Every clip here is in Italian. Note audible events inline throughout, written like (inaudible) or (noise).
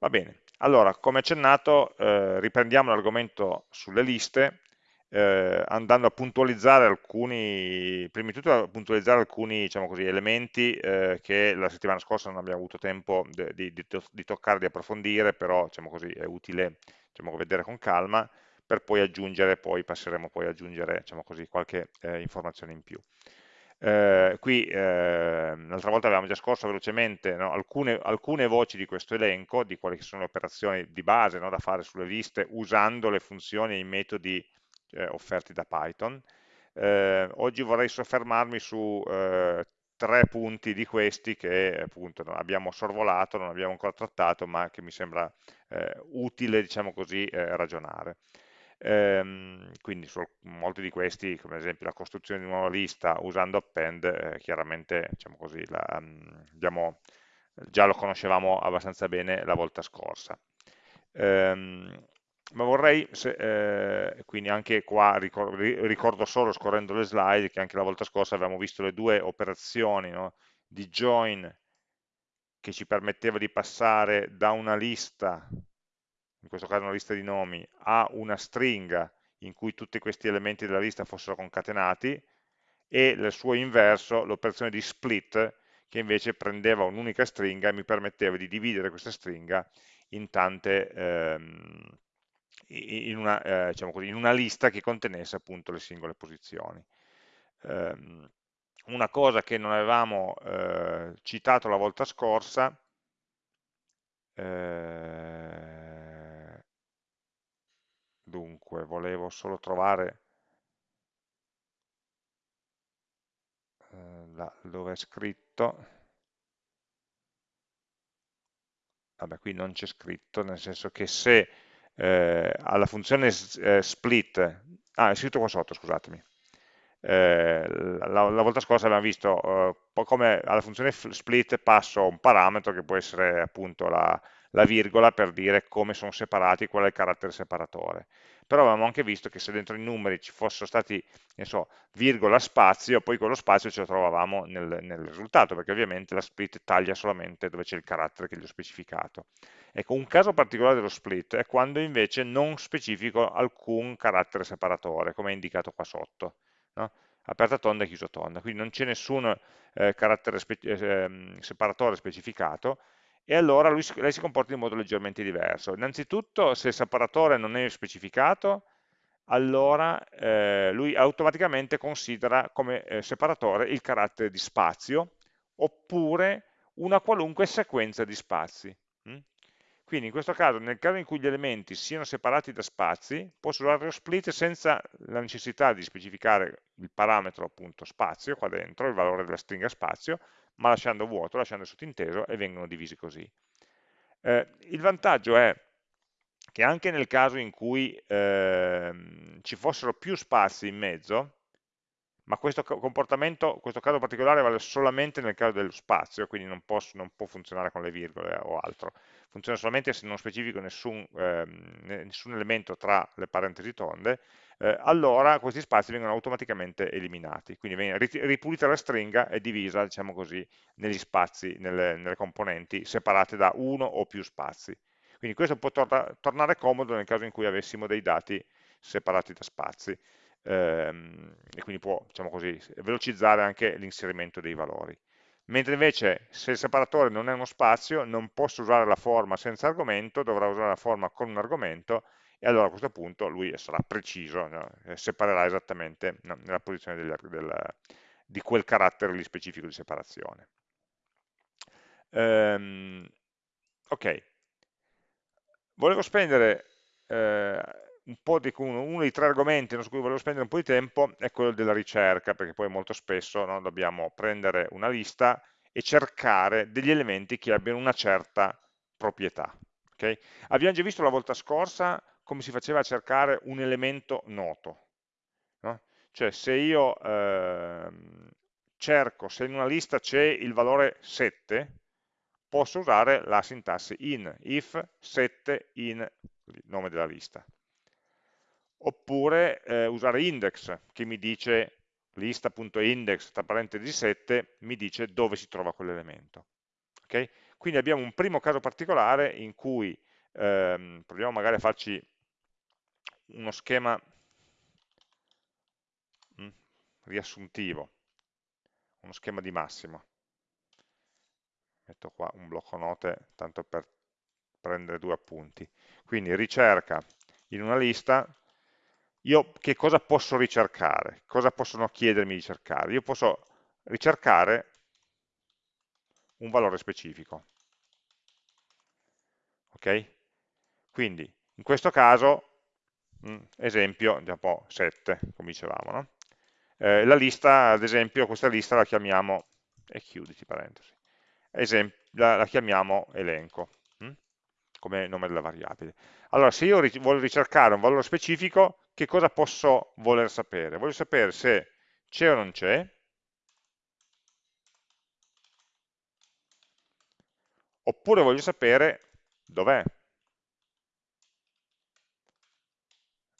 Va bene, allora come accennato eh, riprendiamo l'argomento sulle liste eh, andando a puntualizzare alcuni, prima di tutto a puntualizzare alcuni diciamo così, elementi eh, che la settimana scorsa non abbiamo avuto tempo di, di, di toccare, di approfondire, però diciamo così, è utile diciamo, vedere con calma per poi aggiungere, poi passeremo poi ad aggiungere diciamo così, qualche eh, informazione in più. Eh, qui eh, l'altra volta avevamo già scorso velocemente no, alcune, alcune, voci di questo elenco, di quali sono le operazioni di base no, da fare sulle liste usando le funzioni e i metodi eh, offerti da Python. Eh, oggi vorrei soffermarmi su eh, tre punti di questi che appunto abbiamo sorvolato, non abbiamo ancora trattato, ma che mi sembra utile, diciamo così, ragionare. Ehm, quindi su molti di questi, come ad esempio la costruzione di una nuova lista usando append, eh, chiaramente diciamo così, la, abbiamo, già lo conoscevamo abbastanza bene la volta scorsa. Ehm, ma vorrei, se, eh, quindi anche qua ricordo, ricordo, solo scorrendo le slide che anche la volta scorsa avevamo visto le due operazioni no, di join che ci permetteva di passare da una lista, in questo caso una lista di nomi, a una stringa in cui tutti questi elementi della lista fossero concatenati e il suo inverso, l'operazione di split, che invece prendeva un'unica stringa e mi permetteva di dividere questa stringa in tante, ehm, in una, eh, diciamo così, in una, lista che contenesse appunto le singole posizioni. Um, una cosa che non avevamo eh, citato la volta scorsa eh, dunque volevo solo trovare eh, la, dove è scritto. Vabbè qui non c'è scritto nel senso che se eh, alla funzione eh, split, ah è scritto qua sotto scusatemi, eh, la, la, volta scorsa abbiamo visto eh, come alla funzione split passo un parametro che può essere appunto la, la virgola per dire come sono separati, qual è il carattere separatore. Però avevamo anche visto che se dentro i numeri ci fossero stati, ne so, virgola, spazio, poi quello spazio ce lo trovavamo nel, nel risultato, perché ovviamente la split taglia solamente dove c'è il carattere che gli ho specificato. Ecco, un caso particolare dello split è quando invece non specifico alcun carattere separatore, come è indicato qua sotto. No? aperta tonda e chiusa tonda, quindi non c'è nessun eh, carattere spe eh, separatore specificato, e allora lui, lei si comporta in modo leggermente diverso. Innanzitutto, se il separatore non è specificato, allora eh, lui automaticamente considera come eh, separatore il carattere di spazio, oppure una qualunque sequenza di spazi. Mm? Quindi in questo caso, nel caso in cui gli elementi siano separati da spazi, posso usare lo split senza la necessità di specificare il parametro appunto spazio qua dentro, il valore della stringa spazio, ma lasciando vuoto, lasciando sottinteso e vengono divisi così. Eh, il vantaggio è che anche nel caso in cui eh, ci fossero più spazi in mezzo, ma questo comportamento, questo caso particolare vale solamente nel caso dello spazio, quindi non, posso, non può funzionare con le virgole o altro, funziona solamente se non specifico nessun, eh, nessun elemento tra le parentesi tonde, eh, allora questi spazi vengono automaticamente eliminati, quindi viene ripulita la stringa e divisa, diciamo così, negli spazi, nelle, nelle componenti separate da uno o più spazi. Quindi questo può tor tornare comodo nel caso in cui avessimo dei dati separati da spazi ehm, e quindi può, diciamo così, velocizzare anche l'inserimento dei valori. Mentre invece se il separatore non è uno spazio, non posso usare la forma senza argomento, dovrò usare la forma con un argomento e allora a questo punto lui sarà preciso, no? separerà esattamente no, nella posizione del, del, di quel carattere lì specifico di separazione. Um, ok, volevo spendere eh, un po' di, uno, uno, dei tre argomenti su cui volevo spendere un po' di tempo è quello della ricerca, perché poi molto spesso no, dobbiamo prendere una lista e cercare degli elementi che abbiano una certa proprietà. Okay? Abbiamo già visto la volta scorsa come si faceva a cercare un elemento noto. No? Cioè se io eh, cerco, se in una lista c'è il valore 7, posso usare la sintassi in, if 7 in il nome della lista. Oppure eh, usare index, che mi dice lista.index, tra parentesi 7, mi dice dove si trova quell'elemento. Okay? Quindi abbiamo un primo caso particolare in cui ehm, proviamo magari a farci uno schema mm, riassuntivo, uno schema di massimo. Metto qua un blocco note tanto per prendere due appunti. Quindi ricerca in una lista, io che cosa posso ricercare? Cosa possono chiedermi di cercare? Io posso ricercare un valore specifico. Ok? Quindi, in questo caso, esempio, un po' 7, come dicevamo, no? eh, la lista, ad esempio, questa lista la chiamiamo, e chiuditi parentesi, esempio, la, la, chiamiamo elenco, mh? come nome della variabile. Allora, se io voglio ricercare un valore specifico, che cosa posso voler sapere? Voglio sapere se c'è o non c'è, oppure voglio sapere dov'è.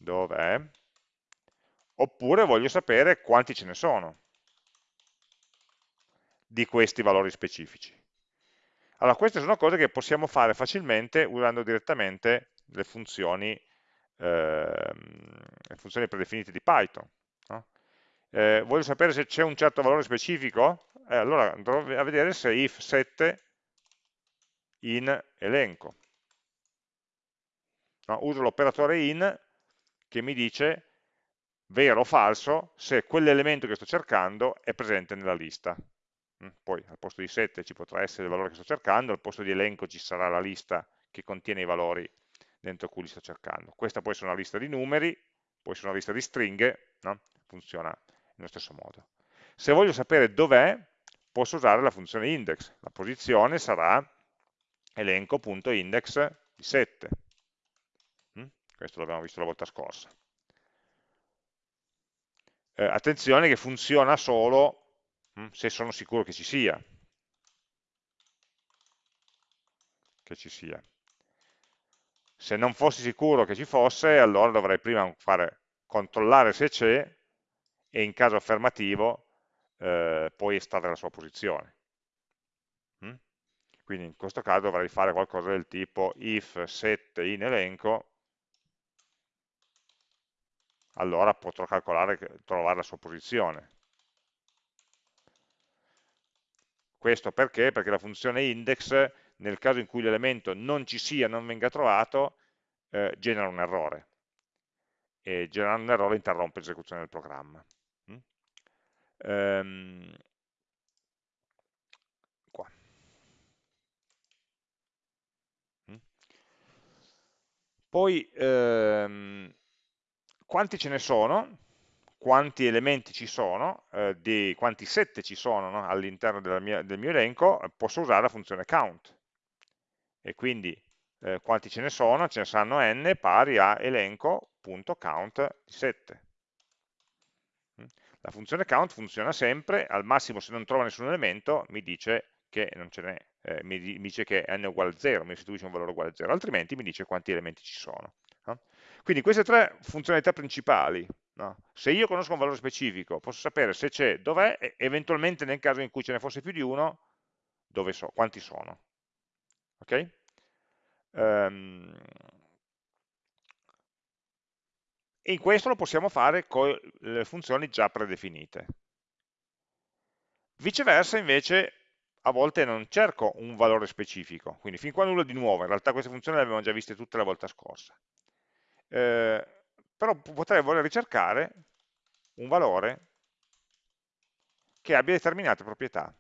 Dov'è? Oppure voglio sapere quanti ce ne sono di questi valori specifici. Allora, queste sono cose che possiamo fare facilmente usando direttamente le funzioni, eh, le funzioni predefinite di Python. No? Eh, voglio sapere se c'è un certo valore specifico? Eh, allora andrò a vedere se if 7 in elenco. No? Uso l'operatore in che mi dice vero o falso se quell'elemento che sto cercando è presente nella lista. Mm, poi al posto di 7 ci potrà essere il valore che sto cercando, al posto di elenco ci sarà la lista che contiene i valori dentro cui li sto cercando. Questa può essere una lista di numeri, può essere una lista di stringhe, no? funziona nello stesso modo. Se voglio sapere dov'è, posso usare la funzione index. La posizione sarà elenco.index di 7. Questo l'abbiamo visto la volta scorsa. Eh, attenzione che funziona solo Mm? se sono sicuro che ci sia. Che ci sia. Se non fossi sicuro che ci fosse, allora dovrei prima fare, controllare se c'è e in caso affermativo eh, poi estrarre la sua posizione. Mm? Quindi in questo caso dovrei fare qualcosa del tipo if set in elenco, allora potrò calcolare, trovare la sua posizione. Questo perché? Perché la funzione index, nel caso in cui l'elemento non ci sia, non venga trovato, eh, genera un errore. E generando un errore interrompe l'esecuzione del programma. Mm? Ehm. Mm? Poi, ehm, quanti ce ne sono? quanti elementi ci sono, eh, di quanti set ci sono no? all'interno del mio elenco, eh, posso usare la funzione count. E quindi eh, quanti ce ne sono? Ce ne saranno n pari a elenco.count di 7. Mm? La funzione count funziona sempre, al massimo se non trova nessun elemento mi dice che non ce n'è, eh, mi, dice che n è uguale a 0, mi restituisce un valore uguale a 0, altrimenti mi dice quanti elementi ci sono. Quindi queste tre funzionalità principali No? Se io conosco un valore specifico, posso sapere se c'è, dov'è, e eventualmente nel caso in cui ce ne fosse più di uno, dove so, quanti sono. Ok? Um, e questo lo possiamo fare con le funzioni già predefinite. Viceversa invece a volte non cerco un valore specifico, quindi fin qua nulla di nuovo, in realtà queste funzioni le abbiamo già viste tutte la volta scorsa. Eh, però potrei voler ricercare un valore che abbia determinate proprietà.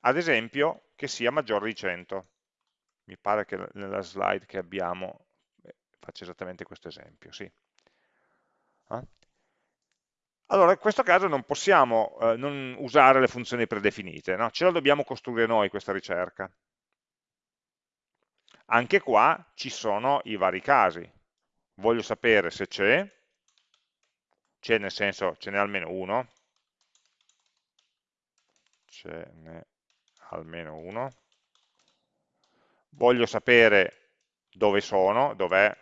Ad esempio, che sia maggiore di 100. Mi pare che nella slide che abbiamo eh, faccia esattamente questo esempio, sì. Eh? Allora, in questo caso non possiamo eh, non usare le funzioni predefinite, no? ce la dobbiamo costruire noi questa ricerca. Anche qua ci sono i vari casi. Voglio sapere se c'è, c'è nel senso ce n'è almeno uno, ce n'è almeno uno. Voglio sapere dove sono, dov'è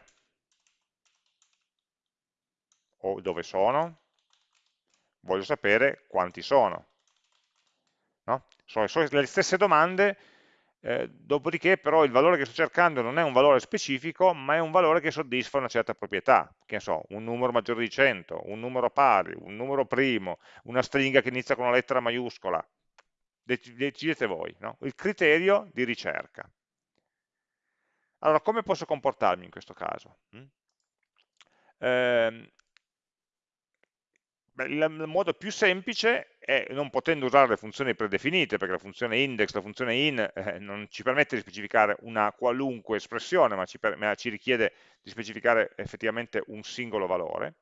o dove sono. voglio sapere quanti sono. No? Sono le stesse domande, eh, dopodiché però il valore che sto cercando non è un valore specifico, ma è un valore che soddisfa una certa proprietà, che ne so, un numero maggiore di 100, un numero pari, un numero primo, una stringa che inizia con una lettera maiuscola, decidete voi, no? il criterio di ricerca. Allora, come posso comportarmi in questo caso? Eh, il modo più semplice è, non potendo usare le funzioni predefinite, perché la funzione index, la funzione in, eh, non ci permette di specificare una qualunque espressione, ma ci, per, ma ci richiede di specificare effettivamente un singolo valore,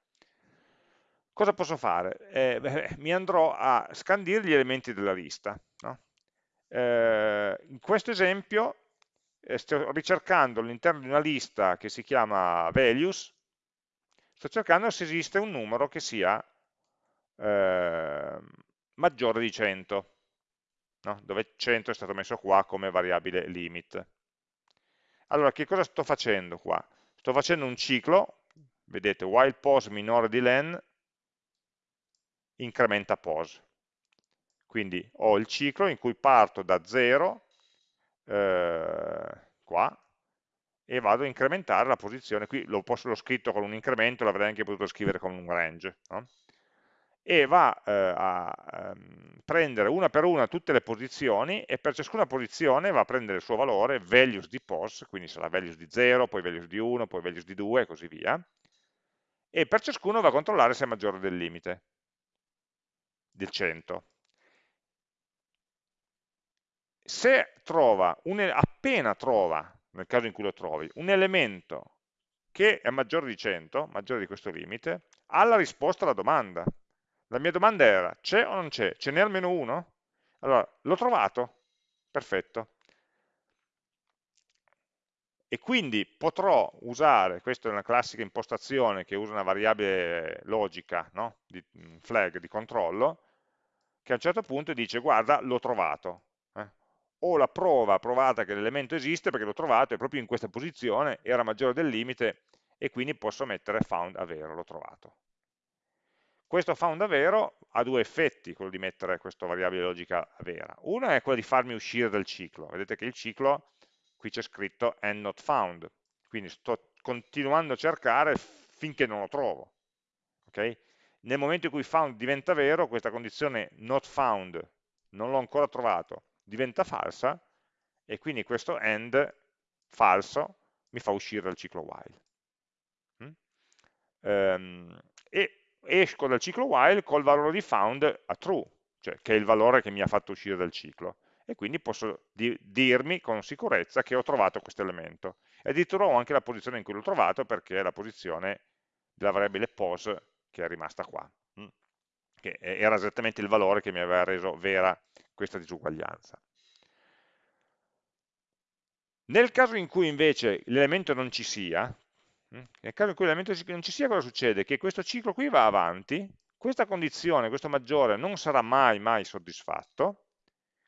cosa posso fare? Eh, beh, mi andrò a scandire gli elementi della lista. No? Eh, in questo esempio eh, sto ricercando all'interno di una lista che si chiama values, sto cercando se esiste un numero che sia eh, maggiore di 100, no? dove 100 è stato messo qua come variabile limit. Allora, che cosa sto facendo qua? Sto facendo un ciclo, vedete, while pos minore di len, incrementa pos. Quindi ho il ciclo in cui parto da 0 eh, qua, e vado a incrementare la posizione, qui l'ho scritto con un incremento, l'avrei anche potuto scrivere con un range, no? E va eh, a ehm, prendere una per una tutte le posizioni e per ciascuna posizione va a prendere il suo valore, values di pos, quindi sarà values di 0, poi values di 1, poi values di 2 e così via, e per ciascuno va a controllare se è maggiore del limite, del 100 se trova un, appena trova, nel caso in cui lo trovi, un elemento che è maggiore di 100, maggiore di questo limite, ha la risposta alla domanda. La mia domanda era, c'è o non c'è? Ce n'è almeno uno? Allora, l'ho trovato, perfetto. E quindi potrò usare, questa è una classica impostazione che usa una variabile logica, no? di flag, di controllo, che a un certo punto dice, guarda, l'ho trovato. Eh? ho la prova provata che l'elemento esiste perché l'ho trovato e proprio in questa posizione era maggiore del limite e quindi posso mettere found a vero, l'ho trovato. Questo found vero ha due effetti, quello di mettere questa variabile logica vera. Uno è quello di farmi uscire dal ciclo. Vedete che il ciclo, qui c'è scritto and not found, quindi sto continuando a cercare finché non lo trovo. Okay? Nel momento in cui found diventa vero, questa condizione not found, non l'ho ancora trovato, diventa falsa e quindi questo end falso mi fa uscire dal ciclo while. Mm? Um, e esco dal ciclo while col valore di found a true, cioè che è il valore che mi ha fatto uscire dal ciclo. E quindi posso di dirmi con sicurezza che ho trovato questo elemento. E addirittura ho anche la posizione in cui l'ho trovato perché è la posizione della variabile pos che è rimasta qua, mm? che era esattamente il valore che mi aveva reso vera questa disuguaglianza. Nel caso in cui invece l'elemento non ci sia, nel caso in cui l'elemento non ci sia, cosa succede? Che questo ciclo qui va avanti, questa condizione, questo maggiore, non sarà mai, mai soddisfatto,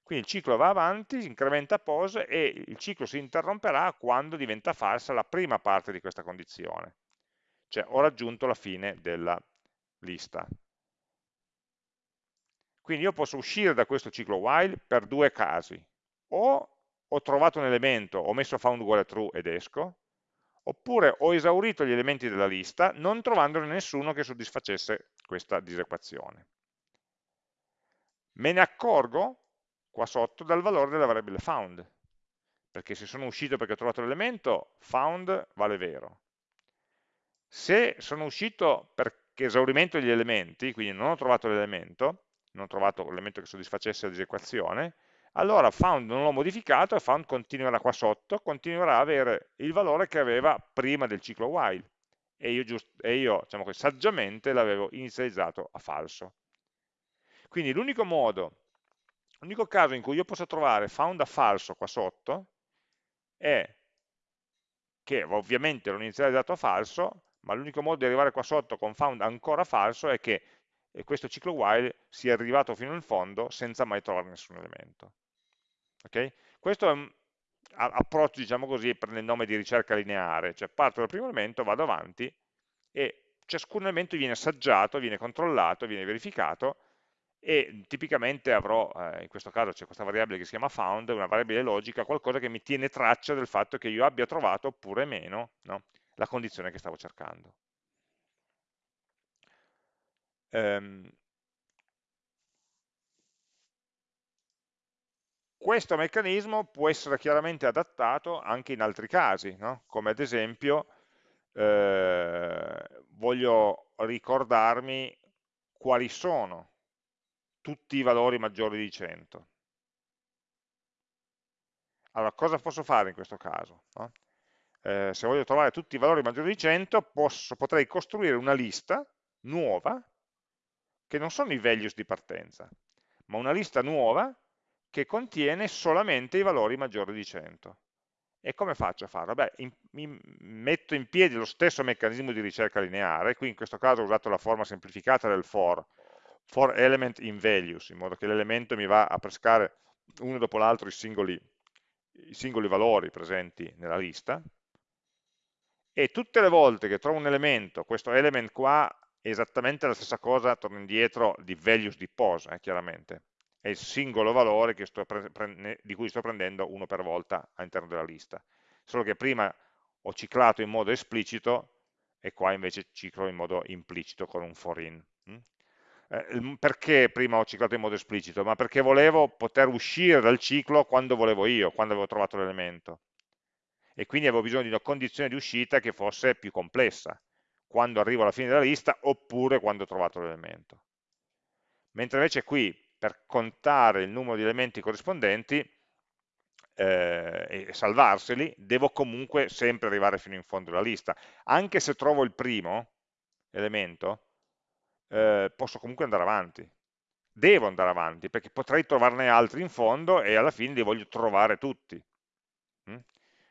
quindi il ciclo va avanti, incrementa pos e il ciclo si interromperà quando diventa falsa la prima parte di questa condizione. Cioè ho raggiunto la fine della lista. Quindi io posso uscire da questo ciclo while per due casi. O ho trovato un elemento, ho messo found uguale true ed esco, oppure ho esaurito gli elementi della lista non trovandone nessuno che soddisfacesse questa disequazione. Me ne accorgo qua sotto dal valore della variabile found, perché se sono uscito perché ho trovato l'elemento, found vale vero. Se sono uscito perché esaurimento gli elementi, quindi non ho trovato l'elemento, non ho trovato l'elemento che soddisfacesse la disequazione, allora found non l'ho modificato e found continuerà qua sotto, continuerà a avere il valore che aveva prima del ciclo while e io, e io diciamo che saggiamente l'avevo inizializzato a falso. Quindi l'unico modo, l'unico caso in cui io posso trovare found a falso qua sotto è che ovviamente l'ho inizializzato a falso, ma l'unico modo di arrivare qua sotto con found ancora falso è che questo ciclo while sia arrivato fino in fondo senza mai trovare nessun elemento. Okay? Questo è un approccio, diciamo così, prende il nome di ricerca lineare, cioè parto dal primo elemento, vado avanti e ciascun elemento viene assaggiato, viene controllato, viene verificato e tipicamente avrò, eh, in questo caso c'è questa variabile che si chiama found, una variabile logica, qualcosa che mi tiene traccia del fatto che io abbia trovato oppure meno no, la condizione che stavo cercando. Um, questo meccanismo può essere chiaramente adattato anche in altri casi, no? come ad esempio eh, voglio ricordarmi quali sono tutti i valori maggiori di 100. Allora, cosa posso fare in questo caso? No? Eh, se voglio trovare tutti i valori maggiori di 100, posso, potrei costruire una lista nuova, che non sono i values di partenza, ma una lista nuova che contiene solamente i valori maggiori di 100. E come faccio a farlo? Beh, in, in, metto in piedi lo stesso meccanismo di ricerca lineare, qui in questo caso ho usato la forma semplificata del for, for element in values, in modo che l'elemento mi va a pescare uno dopo l'altro i singoli, i singoli valori presenti nella lista, e tutte le volte che trovo un elemento, questo element qua è esattamente la stessa cosa, torno indietro, di values di pose, eh, chiaramente, è il singolo valore di cui sto prendendo uno per volta all'interno della lista, solo che prima ho ciclato in modo esplicito e qua invece ciclo in modo implicito con un for in. Mm? Eh, perché prima ho ciclato in modo esplicito? Ma perché volevo poter uscire dal ciclo quando volevo io, quando avevo trovato l'elemento. E quindi avevo bisogno di una condizione di uscita che fosse più complessa, quando arrivo alla fine della lista oppure quando ho trovato l'elemento. Mentre invece qui, per contare il numero di elementi corrispondenti eh, e salvarseli, devo comunque sempre arrivare fino in fondo della lista. Anche se trovo il primo elemento, eh, posso comunque andare avanti. Devo andare avanti, perché potrei trovarne altri in fondo e alla fine li voglio trovare tutti. Mm?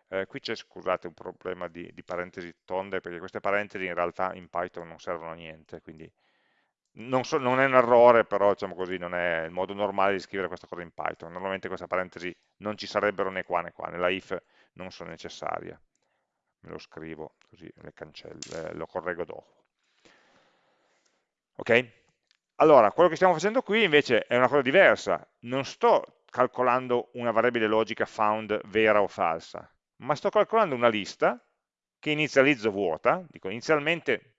Eh, qui c'è, scusate, un problema di, di, parentesi tonde, perché queste parentesi in realtà in Python non servono a niente, quindi non, so, non è un errore, però diciamo così, non è il modo normale di scrivere questa cosa in Python. Normalmente queste parentesi non ci sarebbero né qua né qua, nella if non sono necessarie. Me lo scrivo, così le cancello, lo correggo dopo. Ok? Allora, quello che stiamo facendo qui invece è una cosa diversa. Non sto calcolando una variabile logica found vera o falsa, ma sto calcolando una lista che inizializzo vuota, dico inizialmente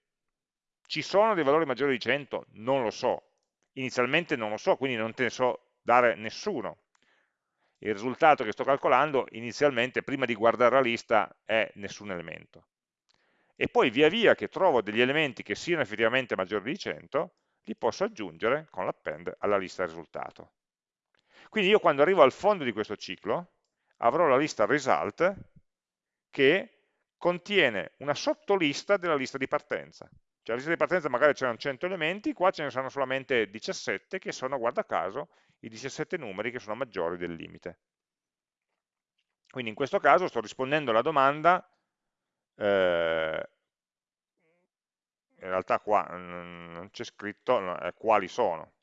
ci sono dei valori maggiori di 100? Non lo so. Inizialmente non lo so, quindi non te ne so dare nessuno. Il risultato che sto calcolando inizialmente, prima di guardare la lista, è nessun elemento. E poi via via che trovo degli elementi che siano effettivamente maggiori di 100, li posso aggiungere con l'append alla lista risultato. Quindi io quando arrivo al fondo di questo ciclo, avrò la lista result che contiene una sottolista della lista di partenza. Cioè la lista di partenza magari c'erano 100 elementi, qua ce ne sono solamente 17 che sono, guarda caso, i 17 numeri che sono maggiori del limite. Quindi in questo caso sto rispondendo alla domanda, eh, in realtà qua non c'è scritto eh, quali sono,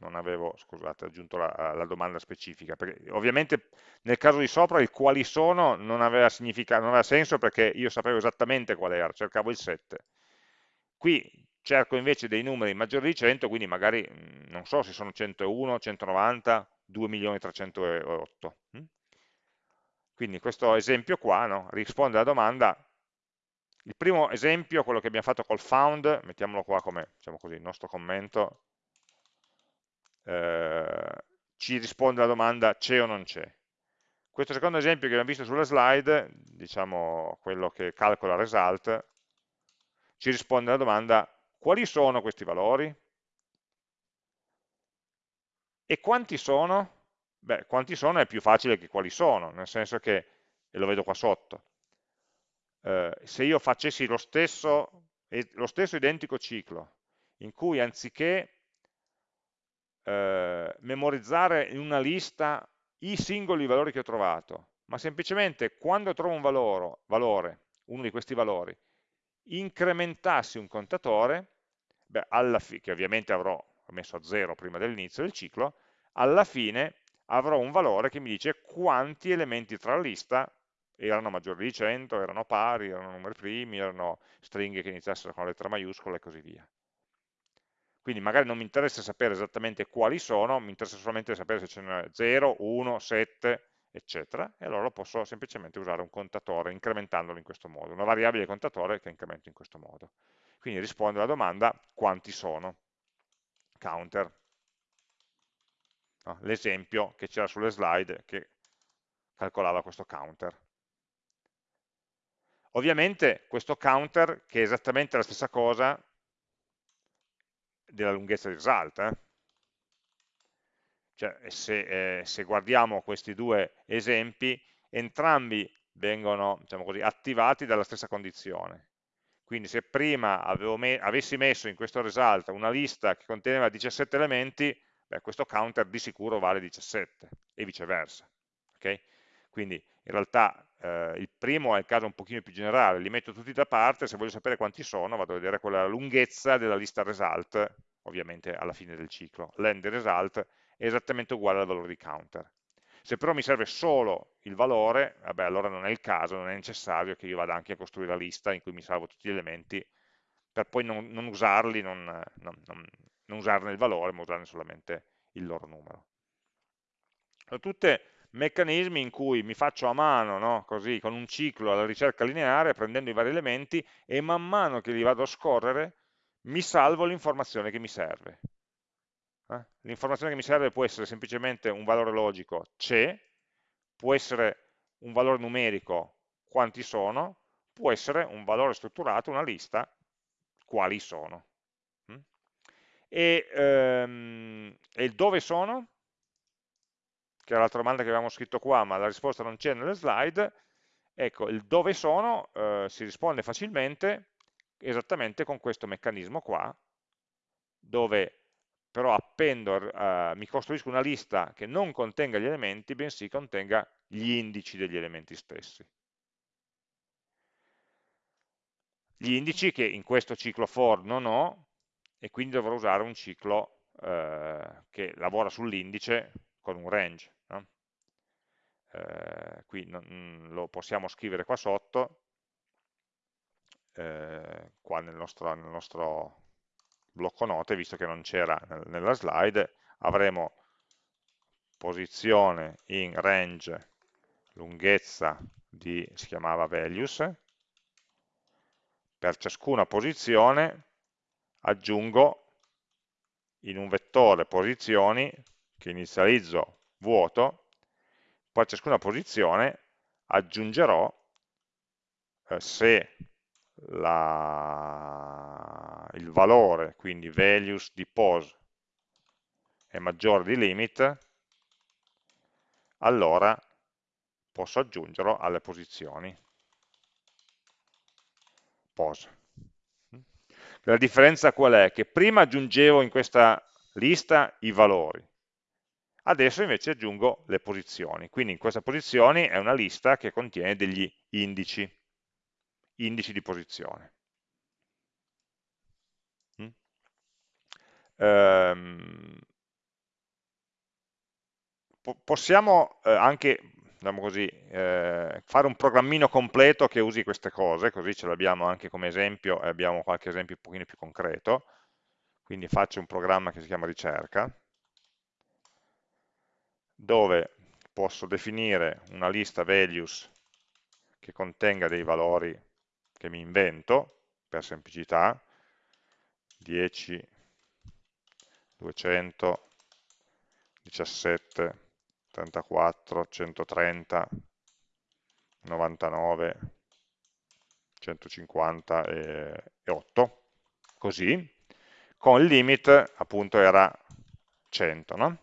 non avevo, scusate, aggiunto la, la, domanda specifica, perché ovviamente nel caso di sopra il quali sono non aveva, non aveva senso perché io sapevo esattamente qual era, cercavo il 7, Qui cerco invece dei numeri maggiori di 100, quindi magari mm, non so se sono 101, 190, 2.308. Mm? Quindi questo esempio qua no, risponde alla domanda, il primo esempio, quello che abbiamo fatto col found, mettiamolo qua come diciamo così, il nostro commento, eh, ci risponde alla domanda c'è o non c'è. Questo secondo esempio che abbiamo visto sulla slide, diciamo quello che calcola result, ci risponde alla domanda quali sono questi valori? E quanti sono? Beh, quanti sono è più facile che quali sono, nel senso che, e lo vedo qua sotto, eh, se io facessi lo stesso, lo stesso identico ciclo, in cui anziché eh, memorizzare in una lista i singoli valori che ho trovato, ma semplicemente quando trovo un valore, valore uno di questi valori, incrementassi un contatore, beh, che ovviamente avrò messo a 0 prima dell'inizio del ciclo, alla fine avrò un valore che mi dice quanti elementi tra la lista erano maggiori di 100, erano pari, erano numeri primi, erano stringhe che iniziassero con la lettera maiuscola e così via. Quindi magari non mi interessa sapere esattamente quali sono, mi interessa solamente sapere se ce n'è 0, 1, 7, eccetera, e allora posso semplicemente usare un contatore incrementandolo in questo modo, una variabile contatore che incremento in questo modo. Quindi rispondo alla domanda quanti sono, counter, l'esempio che c'era sulle slide che calcolava questo counter. Ovviamente questo counter, che è esattamente la stessa cosa della lunghezza di result, eh? Cioè, se, eh, se, guardiamo questi due esempi, entrambi vengono diciamo così, attivati dalla stessa condizione. Quindi se prima me avessi messo in questo result una lista che conteneva 17 elementi, beh, questo counter di sicuro vale 17 e viceversa. Okay? Quindi in realtà eh, il primo è il caso un pochino più generale, li metto tutti da parte, se voglio sapere quanti sono vado a vedere quella lunghezza della lista result, ovviamente alla fine del ciclo. L'end result esattamente uguale al valore di counter. Se però mi serve solo il valore, vabbè, allora non è il caso, non è necessario che io vada anche a costruire la lista in cui mi salvo tutti gli elementi per poi non, non usarli, non, non, non, usarne il valore, ma usarne solamente il loro numero. Sono tutti meccanismi in cui mi faccio a mano, no? così, con un ciclo alla ricerca lineare, prendendo i vari elementi, e man mano che li vado a scorrere, mi salvo l'informazione che mi serve. Eh? L'informazione che mi serve può essere semplicemente un valore logico c'è, può essere un valore numerico quanti sono, può essere un valore strutturato, una lista, quali sono. Mm? E, ehm, e il dove sono, che era l'altra domanda che avevamo scritto qua, ma la risposta non c'è nelle slide, ecco, il dove sono eh, si risponde facilmente esattamente con questo meccanismo qua, dove però appendo, uh, mi costruisco una lista che non contenga gli elementi, bensì contenga gli indici degli elementi stessi. Gli indici che in questo ciclo for non ho, e quindi dovrò usare un ciclo uh, che lavora sull'indice con un range. No? Uh, qui non, lo possiamo scrivere qua sotto, qua nel nostro, nel nostro blocco note, visto che non c'era nella slide, avremo posizione in range lunghezza di, si chiamava values, per ciascuna posizione aggiungo in un vettore posizioni che inizializzo vuoto, poi a ciascuna posizione aggiungerò eh, se la, il valore, quindi values di pose è maggiore di limit, allora posso aggiungerlo alle posizioni pose. La differenza qual è? Che prima aggiungevo in questa lista i valori, adesso invece aggiungo le posizioni, quindi in questa posizioni è una lista che contiene degli indici indici di posizione. Mm? Ehm, po possiamo eh, anche diciamo così, eh, fare un programmino completo che usi queste cose, così ce l'abbiamo anche come esempio e abbiamo qualche esempio un pochino più concreto. Quindi faccio un programma che si chiama ricerca, dove posso definire una lista values che contenga dei valori che mi invento per semplicità 10 200 17 34 130 99 150 e 8 così con il limit appunto era 100 no?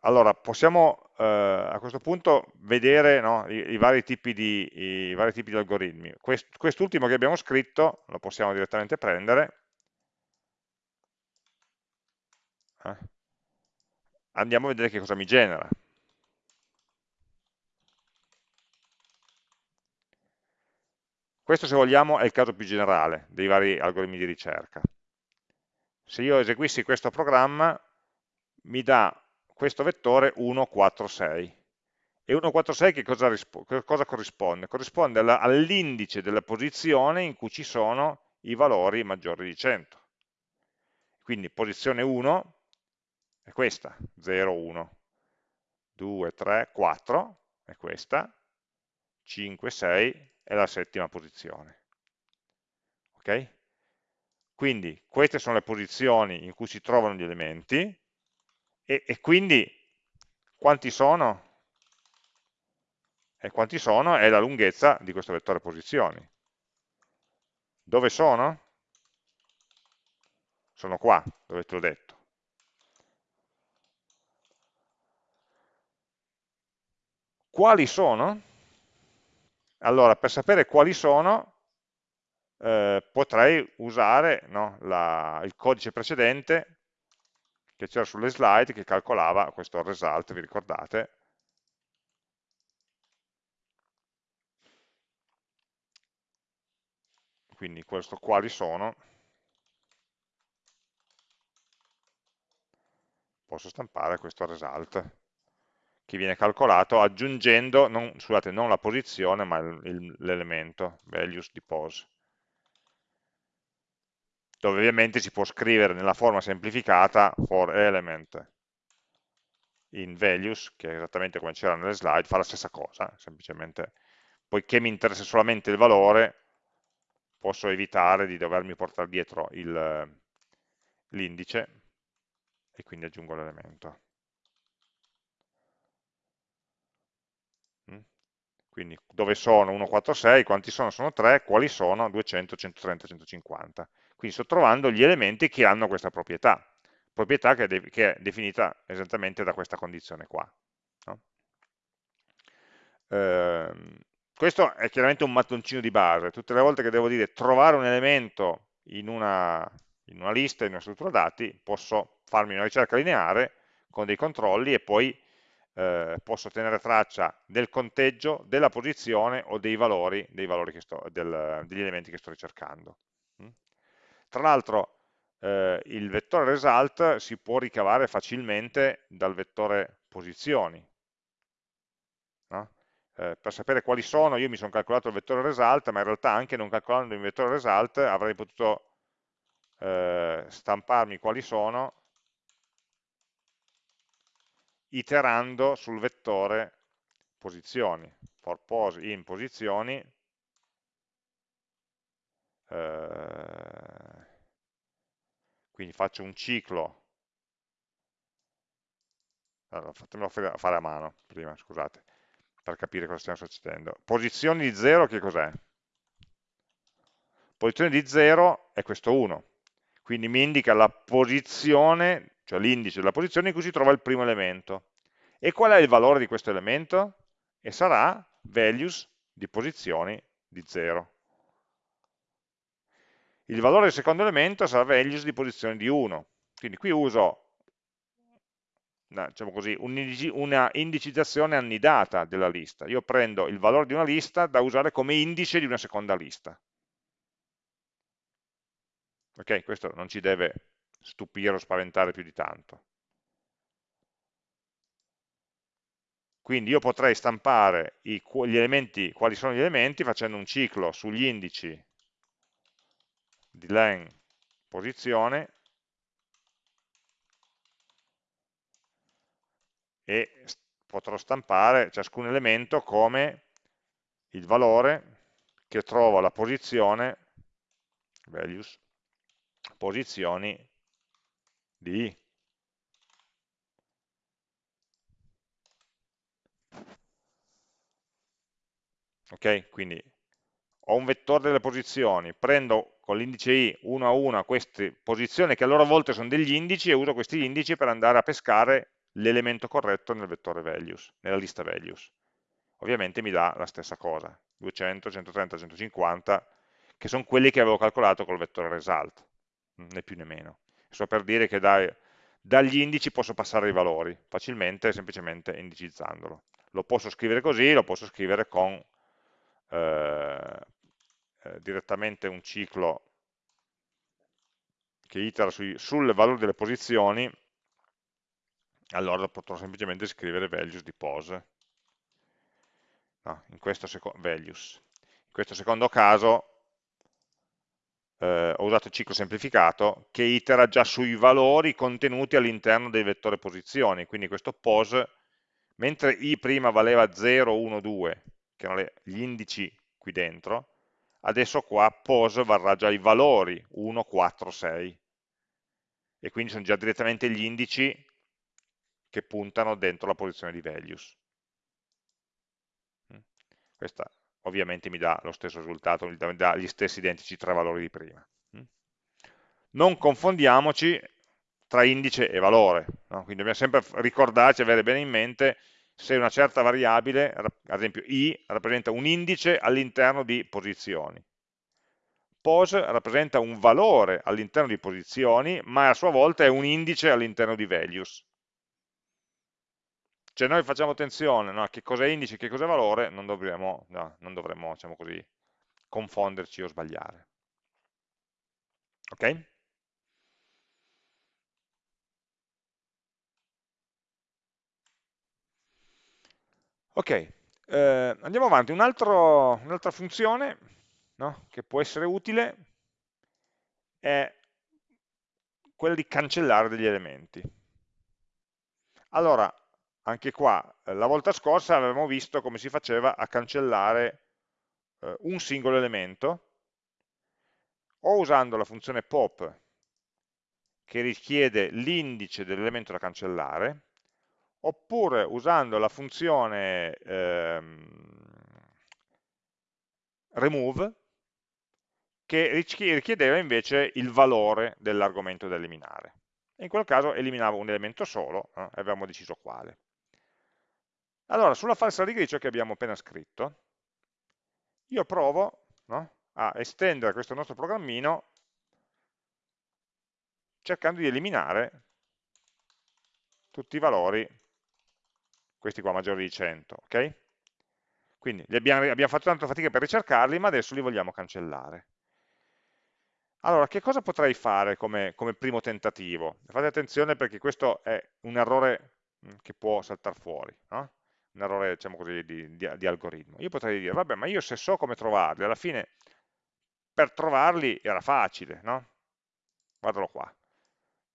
allora possiamo eh, a questo punto vedere no, i, i, vari di, i, vari tipi di, algoritmi. Quest, quest'ultimo che abbiamo scritto lo possiamo direttamente prendere. Eh. Andiamo a vedere che cosa mi genera. Questo, se vogliamo, è il caso più generale dei vari algoritmi di ricerca. Se io eseguissi questo programma, mi dà questo vettore 1, 4, 6 E 146 che cosa, cosa corrisponde? Corrisponde all'indice della posizione in cui ci sono i valori maggiori di 100. Quindi posizione 1 è questa, 0, 1, 2, 3, 4 è questa, 5, 6 è la settima posizione. Ok? Quindi queste sono le posizioni in cui si trovano gli elementi e, e quindi quanti sono? E quanti sono è la lunghezza di questo vettore posizioni. Dove sono? Sono qua, dove te l'ho detto. Quali sono? Allora, per sapere quali sono, eh, potrei usare no, la, il codice precedente che c'era sulle slide che calcolava questo result, vi ricordate? Quindi questo quali sono, posso stampare questo result. Che viene calcolato aggiungendo, non, scusate, non la posizione ma l'elemento, values di pose dove ovviamente si può scrivere nella forma semplificata for element in values, che è esattamente come c'era nelle slide, fa la stessa cosa, semplicemente, poiché mi interessa solamente il valore, posso evitare di dovermi portare dietro l'indice e quindi aggiungo l'elemento. Mm? Quindi dove sono 1, 4, 6, quanti sono? Sono 3, quali sono? 200, 130, 150. Quindi sto trovando gli elementi che hanno questa proprietà, proprietà che è, che è definita esattamente da questa condizione qua. No? Eh, questo è chiaramente un mattoncino di base, tutte le volte che devo dire trovare un elemento in una, in una lista, in una struttura dati, posso farmi una ricerca lineare con dei controlli e poi eh, posso tenere traccia del conteggio, della posizione o dei valori, dei valori sto, del, degli elementi che sto ricercando. Tra l'altro eh, il vettore result si può ricavare facilmente dal vettore posizioni. No? Eh, per sapere quali sono, io mi sono calcolato il vettore result, ma in realtà anche non calcolando il vettore result avrei potuto eh, stamparmi quali sono iterando sul vettore posizioni, for pos in posizioni eh, quindi faccio un ciclo allora, fatemelo fare a mano prima, scusate, per capire cosa stiamo succedendo. Posizioni di 0 che cos'è? Posizione di 0 è questo 1, quindi mi indica la posizione, cioè l'indice della posizione in cui si trova il primo elemento. E qual è il valore di questo elemento? E sarà values di posizioni di 0 il valore del secondo elemento sarà values di posizione di 1. Quindi qui uso diciamo così, una indicizzazione annidata della lista. Io prendo il valore di una lista da usare come indice di una seconda lista. Ok, questo non ci deve stupire o spaventare più di tanto. Quindi io potrei stampare i, gli elementi, quali sono gli elementi, facendo un ciclo sugli indici di len posizione e potrò stampare ciascun elemento come il valore che trovo la posizione values posizioni di i. ok quindi ho un vettore delle posizioni prendo con l'indice i uno a uno queste posizioni che a loro volta sono degli indici e uso questi indici per andare a pescare l'elemento corretto nel vettore values, nella lista values. Ovviamente mi dà la stessa cosa, 200, 130, 150, che sono quelli che avevo calcolato col vettore result, né più né meno. Sto per dire che dai, dagli indici posso passare i valori, facilmente, semplicemente indicizzandolo. Lo posso scrivere così, lo posso scrivere con eh, eh, direttamente un ciclo che itera sui, sul valore delle posizioni, allora potrò semplicemente scrivere values di pose. no, in questo values. In questo secondo caso eh, ho usato il ciclo semplificato che itera già sui valori contenuti all'interno del vettore posizioni, quindi questo pos, mentre i prima valeva 0, 1, 2, che erano gli indici qui dentro, adesso qua pos varrà già i valori 1, 4, 6, e quindi sono già direttamente gli indici che puntano dentro la posizione di values. Mm. Questa ovviamente mi dà lo stesso risultato, mi dà gli stessi identici tre valori di prima. Mm. Non confondiamoci tra indice e valore, no? quindi dobbiamo sempre ricordarci, avere bene in mente se una certa variabile, ad esempio i, rappresenta un indice all'interno di posizioni. Pos rappresenta un valore all'interno di posizioni, ma a sua volta è un indice all'interno di values. Cioè noi facciamo attenzione no, a che cosa è indice e che cosa è valore, non dovremmo, no, non dovremmo diciamo così, confonderci o sbagliare. Ok? Ok, eh, andiamo avanti. un'altra un funzione no, che può essere utile è quella di cancellare degli elementi. Allora, anche qua, eh, la volta scorsa avevamo visto come si faceva a cancellare eh, un singolo elemento, o usando la funzione pop che richiede l'indice dell'elemento da cancellare, oppure usando la funzione ehm, remove che richiedeva invece il valore dell'argomento da eliminare. in quel caso eliminavo un elemento solo eh, e avevamo deciso quale. Allora, sulla falsa rigriccio che abbiamo appena scritto, io provo no, a estendere questo nostro programmino cercando di eliminare tutti i valori, questi qua maggiori di 100, ok? Quindi abbiamo, abbiamo fatto tanta fatica per ricercarli, ma adesso li vogliamo cancellare. Allora, che cosa potrei fare come, come primo tentativo? Fate attenzione perché questo è un errore mm, che può saltare fuori. No? un errore diciamo così, di, di, di, algoritmo. Io potrei dire, vabbè, ma io se so come trovarli, alla fine per trovarli era facile, no? Guardalo qua.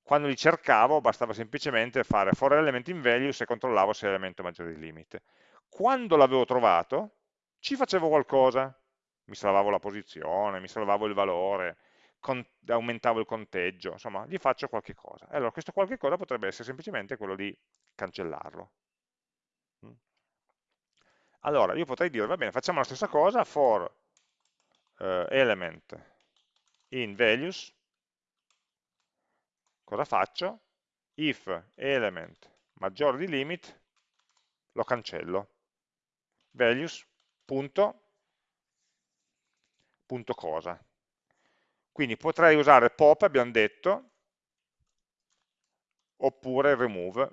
Quando li cercavo bastava semplicemente fare for element in values e controllavo se l'elemento maggiore di limite. Quando l'avevo trovato, ci facevo qualcosa, mi salvavo la posizione, mi salvavo il valore, aumentavo il conteggio, insomma, gli faccio qualche cosa. Allora, questo qualche cosa potrebbe essere semplicemente quello di cancellarlo. Allora, io potrei dire, va bene, facciamo la stessa cosa for uh, element in values, cosa faccio? If element maggiore di limit, lo cancello. Values, punto, punto cosa. Quindi potrei usare pop, abbiamo detto, oppure remove,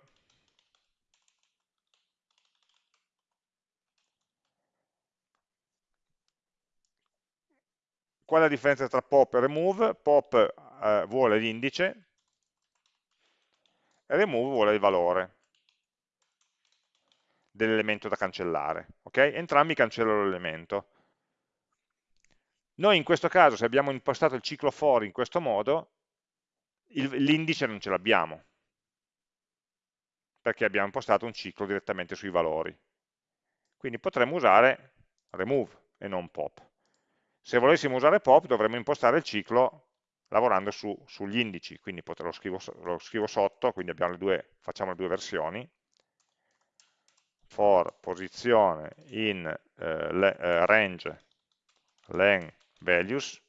Qual è la differenza tra pop e remove? Pop eh, vuole l'indice remove vuole il valore dell'elemento da cancellare. Okay? Entrambi cancellano l'elemento. Noi in questo caso, se abbiamo impostato il ciclo for in questo modo, l'indice non ce l'abbiamo, perché abbiamo impostato un ciclo direttamente sui valori. Quindi potremmo usare remove e non pop. Se volessimo usare pop dovremmo impostare il ciclo lavorando su, sugli indici, quindi lo scrivo, lo scrivo sotto, quindi le due, facciamo le due versioni, for posizione in eh, le, eh, range len values,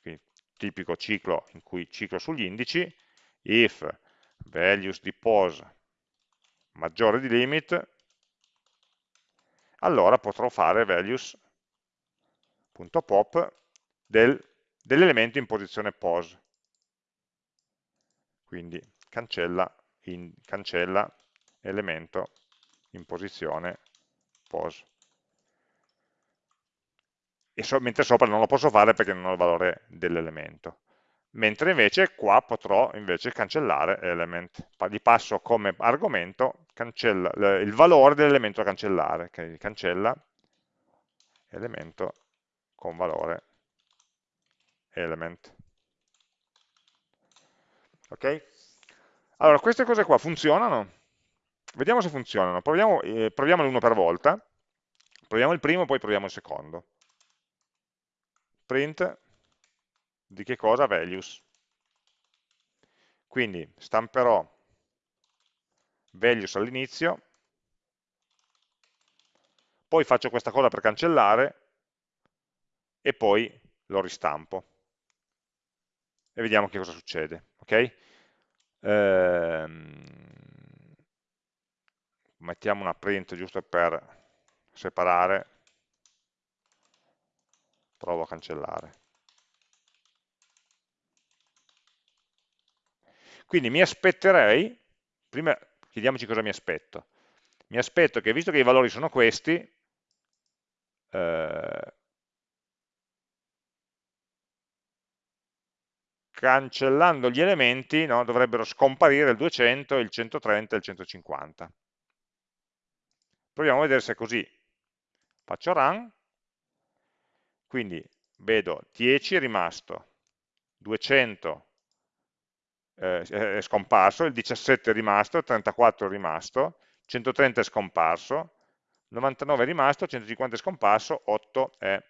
quindi tipico ciclo in cui ciclo sugli indici, if values di pos maggiore di limit, allora potrò fare values .pop del, dell'elemento in posizione pos. Quindi cancella, in, cancella elemento in posizione pos. E so, mentre sopra non lo posso fare perché non ho il valore dell'elemento. Mentre invece qua potrò invece cancellare element. Gli passo come argomento cancella, il valore dell'elemento da cancellare, cancella elemento con valore element. Ok? Allora, queste cose qua funzionano? Vediamo se funzionano. Proviamo, eh, proviamo l'uno per volta. Proviamo il primo, poi proviamo il secondo. Print di che cosa? Values. Quindi stamperò values all'inizio, poi faccio questa cosa per cancellare e poi lo ristampo. E vediamo che cosa succede. Okay? Ehm, mettiamo una print giusto per separare, provo a cancellare. Quindi mi aspetterei, prima chiediamoci cosa mi aspetto, mi aspetto che visto che i valori sono questi, eh, cancellando gli elementi no, dovrebbero scomparire il 200, il 130 e il 150. Proviamo a vedere se è così. Faccio run, quindi vedo 10 è rimasto, 200 eh, è scomparso, il 17 è rimasto, il 34 è rimasto, 130 è scomparso, 99 è rimasto, 150 è scomparso, 8 è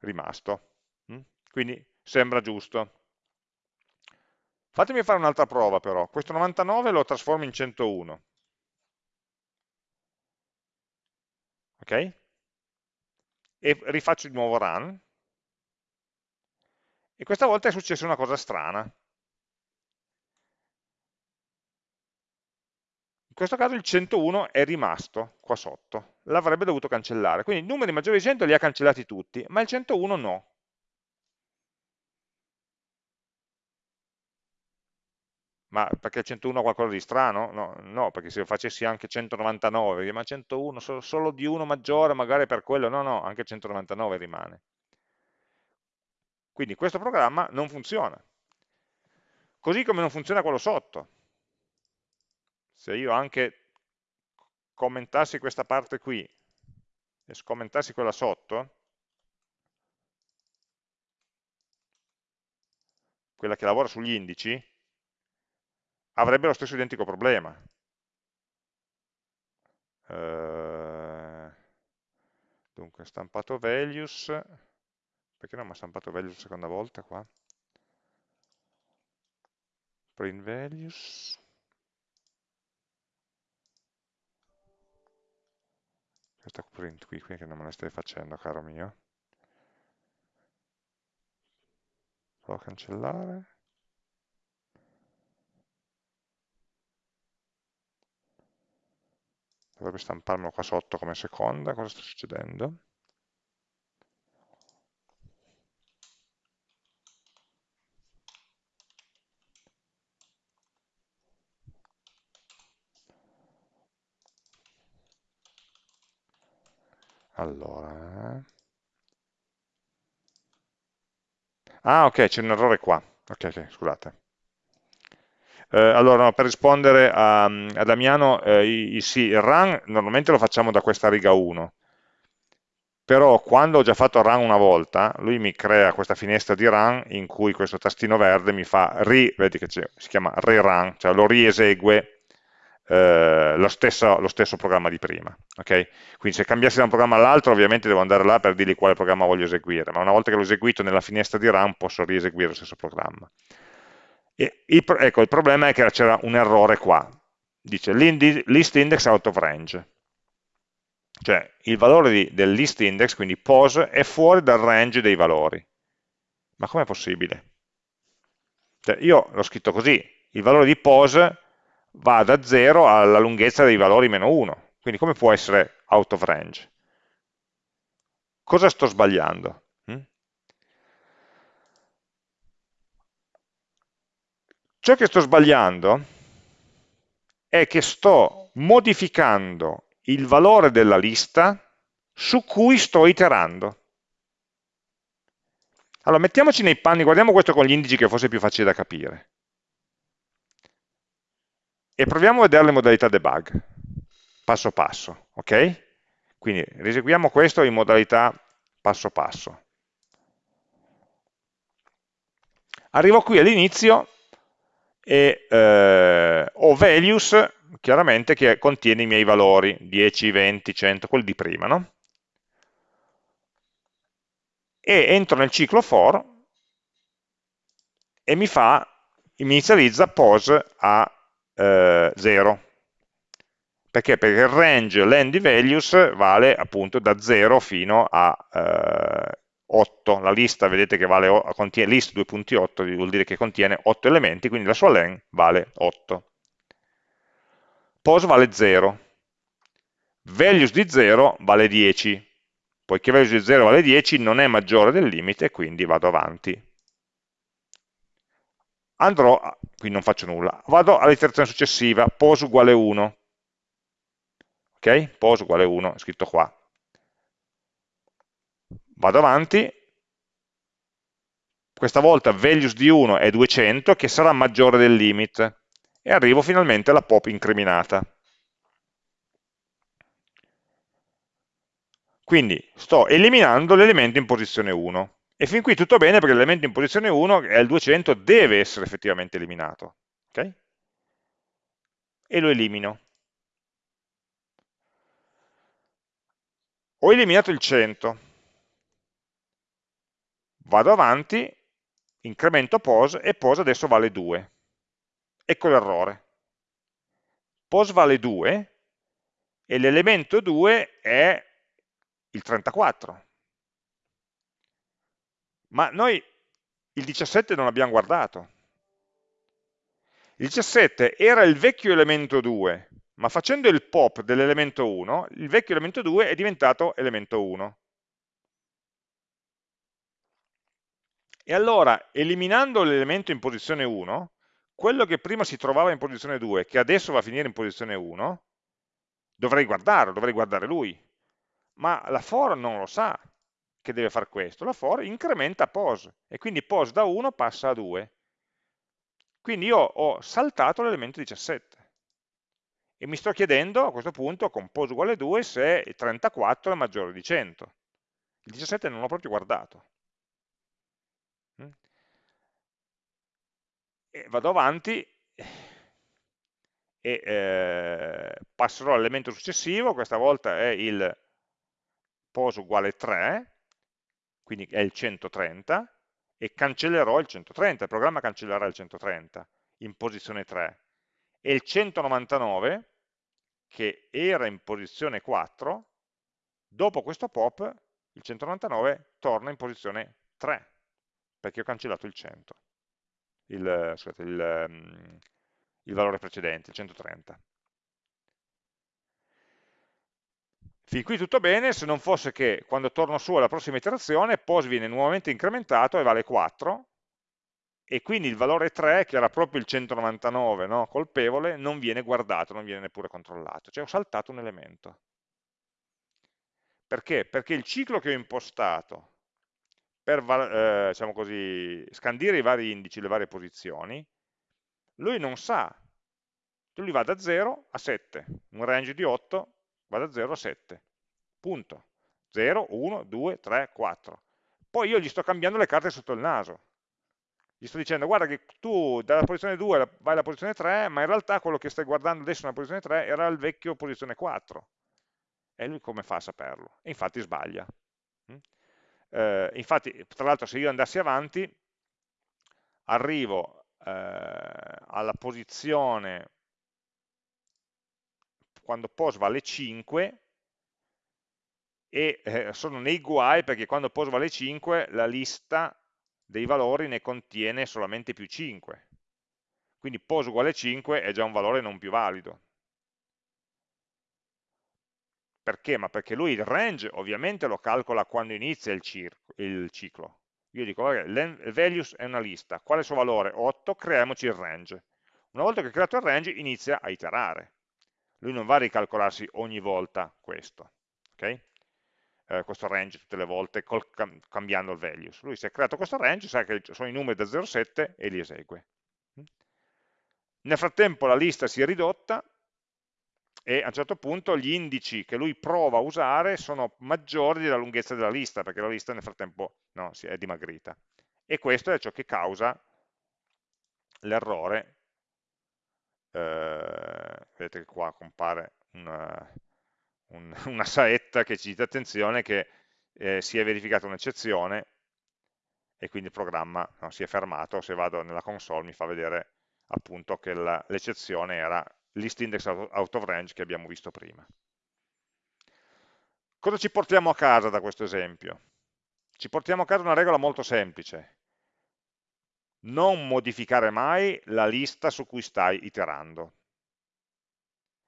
rimasto. Mm? Quindi sembra giusto. Fatemi fare un'altra prova però, questo 99 lo trasformo in 101. Ok? E rifaccio di nuovo run. E questa volta è successa una cosa strana. In questo caso il 101 è rimasto qua sotto, l'avrebbe dovuto cancellare, quindi i numeri maggiori di 100 li ha cancellati tutti, ma il 101 no. Ma perché il 101 ha qualcosa di strano? No, no, perché se lo facessi anche 199, ma 101, solo, solo di uno maggiore, magari per quello, no, no, anche 199 rimane. Quindi questo programma non funziona. Così come non funziona quello sotto se io anche commentassi questa parte qui e scommentassi quella sotto, quella che lavora sugli indici, avrebbe lo stesso identico problema. Uh, dunque, stampato values, perché non mi ha stampato values la seconda volta qua? Print values, questa print qui, qui che non me la stai facendo caro mio provo a cancellare dovrebbe stamparmelo qua sotto come seconda cosa sta succedendo Allora... Eh. Ah, ok, c'è un errore qua. Ok, ok, scusate. Eh, allora, no, per rispondere a, a Damiano, eh, sì, il run normalmente lo facciamo da questa riga 1, però quando ho già fatto run una volta, lui mi crea questa finestra di run in cui questo tastino verde mi fa ri, vedi che si chiama rerun, cioè lo riesegue eh, lo, stesso, lo, stesso, programma di prima. Okay? Quindi se cambiassi da un programma all'altro ovviamente devo andare là per dirgli quale programma voglio eseguire, ma una volta che l'ho eseguito nella finestra di run posso rieseguire lo stesso programma. E ecco, il problema è che c'era un errore qua, dice list index out of range, cioè il valore di, del list index, quindi pose, è fuori dal range dei valori. Ma com'è possibile? Cioè, io l'ho scritto così, il valore di pose va da 0 alla lunghezza dei valori meno 1. Quindi come può essere out of range? Cosa sto sbagliando? Ciò che sto sbagliando è che sto modificando il valore della lista su cui sto iterando. Allora, mettiamoci nei panni, guardiamo questo con gli indici che fosse più facile da capire e proviamo a vedere le modalità debug, passo passo, ok? Quindi riseguiamo questo in modalità passo passo. Arrivo qui all'inizio e eh, ho values, chiaramente, che contiene i miei valori, 10, 20, 100, quelli di prima, no? E entro nel ciclo for e mi fa, mi inizializza pose a eh, 0. Perché? Perché il range len di values vale appunto da 0 fino a eh, 8. La lista, vedete che vale, contiene list 2.8, vuol dire che contiene 8 elementi, quindi la sua len vale 8. Pose vale 0. Values di 0 vale 10. Poiché values di 0 vale 10, non è maggiore del limite, quindi vado avanti andrò, qui non faccio nulla, vado all'iterazione successiva, pos uguale 1, ok? Pos uguale 1, scritto qua. Vado avanti, questa volta values di 1 è 200, che sarà maggiore del limit, e arrivo finalmente alla pop incriminata. Quindi sto eliminando l'elemento in posizione 1. E fin qui tutto bene perché l'elemento in posizione 1, che è il 200, deve essere effettivamente eliminato. Okay? E lo elimino. Ho eliminato il 100. Vado avanti, incremento pos e pos adesso vale 2. Ecco l'errore. Pos vale 2 e l'elemento 2 è il 34 ma noi il 17 non l'abbiamo guardato. Il 17 era il vecchio elemento 2, ma facendo il pop dell'elemento 1, il vecchio elemento 2 è diventato elemento 1. E allora, eliminando l'elemento in posizione 1, quello che prima si trovava in posizione 2, che adesso va a finire in posizione 1, dovrei guardarlo, dovrei guardare lui. Ma la for non lo sa, che deve fare questo? La for incrementa pos e quindi pos da 1 passa a 2. Quindi io ho saltato l'elemento 17 e mi sto chiedendo a questo punto con pos uguale 2 se 34 è maggiore di 100. Il 17 non l'ho proprio guardato. Mm? E vado avanti e eh, passerò all'elemento successivo, questa volta è il pos uguale 3, quindi è il 130, e cancellerò il 130, il programma cancellerà il 130 in posizione 3. E il 199, che era in posizione 4, dopo questo pop, il 199 torna in posizione 3, perché ho cancellato il 100, il, scusate, il, um, il valore precedente, il 130. Fin qui tutto bene, se non fosse che quando torno su alla prossima iterazione, pos viene nuovamente incrementato e vale 4, e quindi il valore 3, che era proprio il 199 no, colpevole, non viene guardato, non viene neppure controllato, cioè ho saltato un elemento. Perché? Perché il ciclo che ho impostato per eh, diciamo così, scandire i vari indici, le varie posizioni, lui non sa, lui va da 0 a 7, un range di 8 va da 0 a 7, punto. 0, 1, 2, 3, 4. Poi io gli sto cambiando le carte sotto il naso. Gli sto dicendo, guarda che tu dalla posizione 2 vai alla posizione 3, ma in realtà quello che stai guardando adesso nella posizione 3 era il vecchio posizione 4. E lui come fa a saperlo? E infatti sbaglia. Eh, infatti, tra l'altro, se io andassi avanti, arrivo eh, alla posizione quando pos vale 5 e eh, sono nei guai perché quando pos vale 5 la lista dei valori ne contiene solamente più 5 quindi pos uguale 5 è già un valore non più valido perché? ma perché lui il range ovviamente lo calcola quando inizia il, il ciclo io dico, vabbè, values è una lista, qual è il suo valore? 8, creiamoci il range. Una volta che ho creato il range inizia a iterare lui non va a ricalcolarsi ogni volta questo, okay? eh, questo range tutte le volte col, cambiando il values. Lui si è creato questo range, sa che sono i numeri da 0 a 7 e li esegue. Nel frattempo la lista si è ridotta e a un certo punto gli indici che lui prova a usare sono maggiori della lunghezza della lista, perché la lista nel frattempo no, si è dimagrita. E questo è ciò che causa l'errore, eh, vedete che qua compare una, un, (laughs) una saetta che ci dice attenzione che eh, si è verificata un'eccezione e quindi il programma no, si è fermato, se vado nella console mi fa vedere appunto che l'eccezione era listindex out of range che abbiamo visto prima. Cosa ci portiamo a casa da questo esempio? Ci portiamo a casa una regola molto semplice. Non modificare mai la lista su cui stai iterando.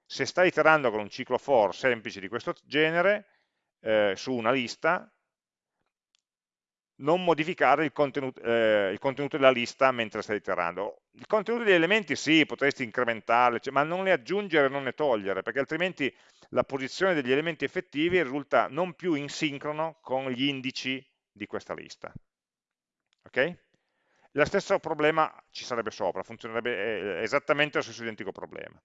Se stai iterando con un ciclo for semplice di questo genere, eh, su una lista, non modificare il contenuto, eh, il contenuto, della lista mentre stai iterando. Il contenuto degli elementi sì, potresti incrementarli, cioè, ma non ne aggiungere, non ne togliere, perché altrimenti la posizione degli elementi effettivi risulta non più in sincrono con gli indici di questa lista. Ok? Lo stesso problema ci sarebbe sopra, funzionerebbe esattamente lo stesso identico problema.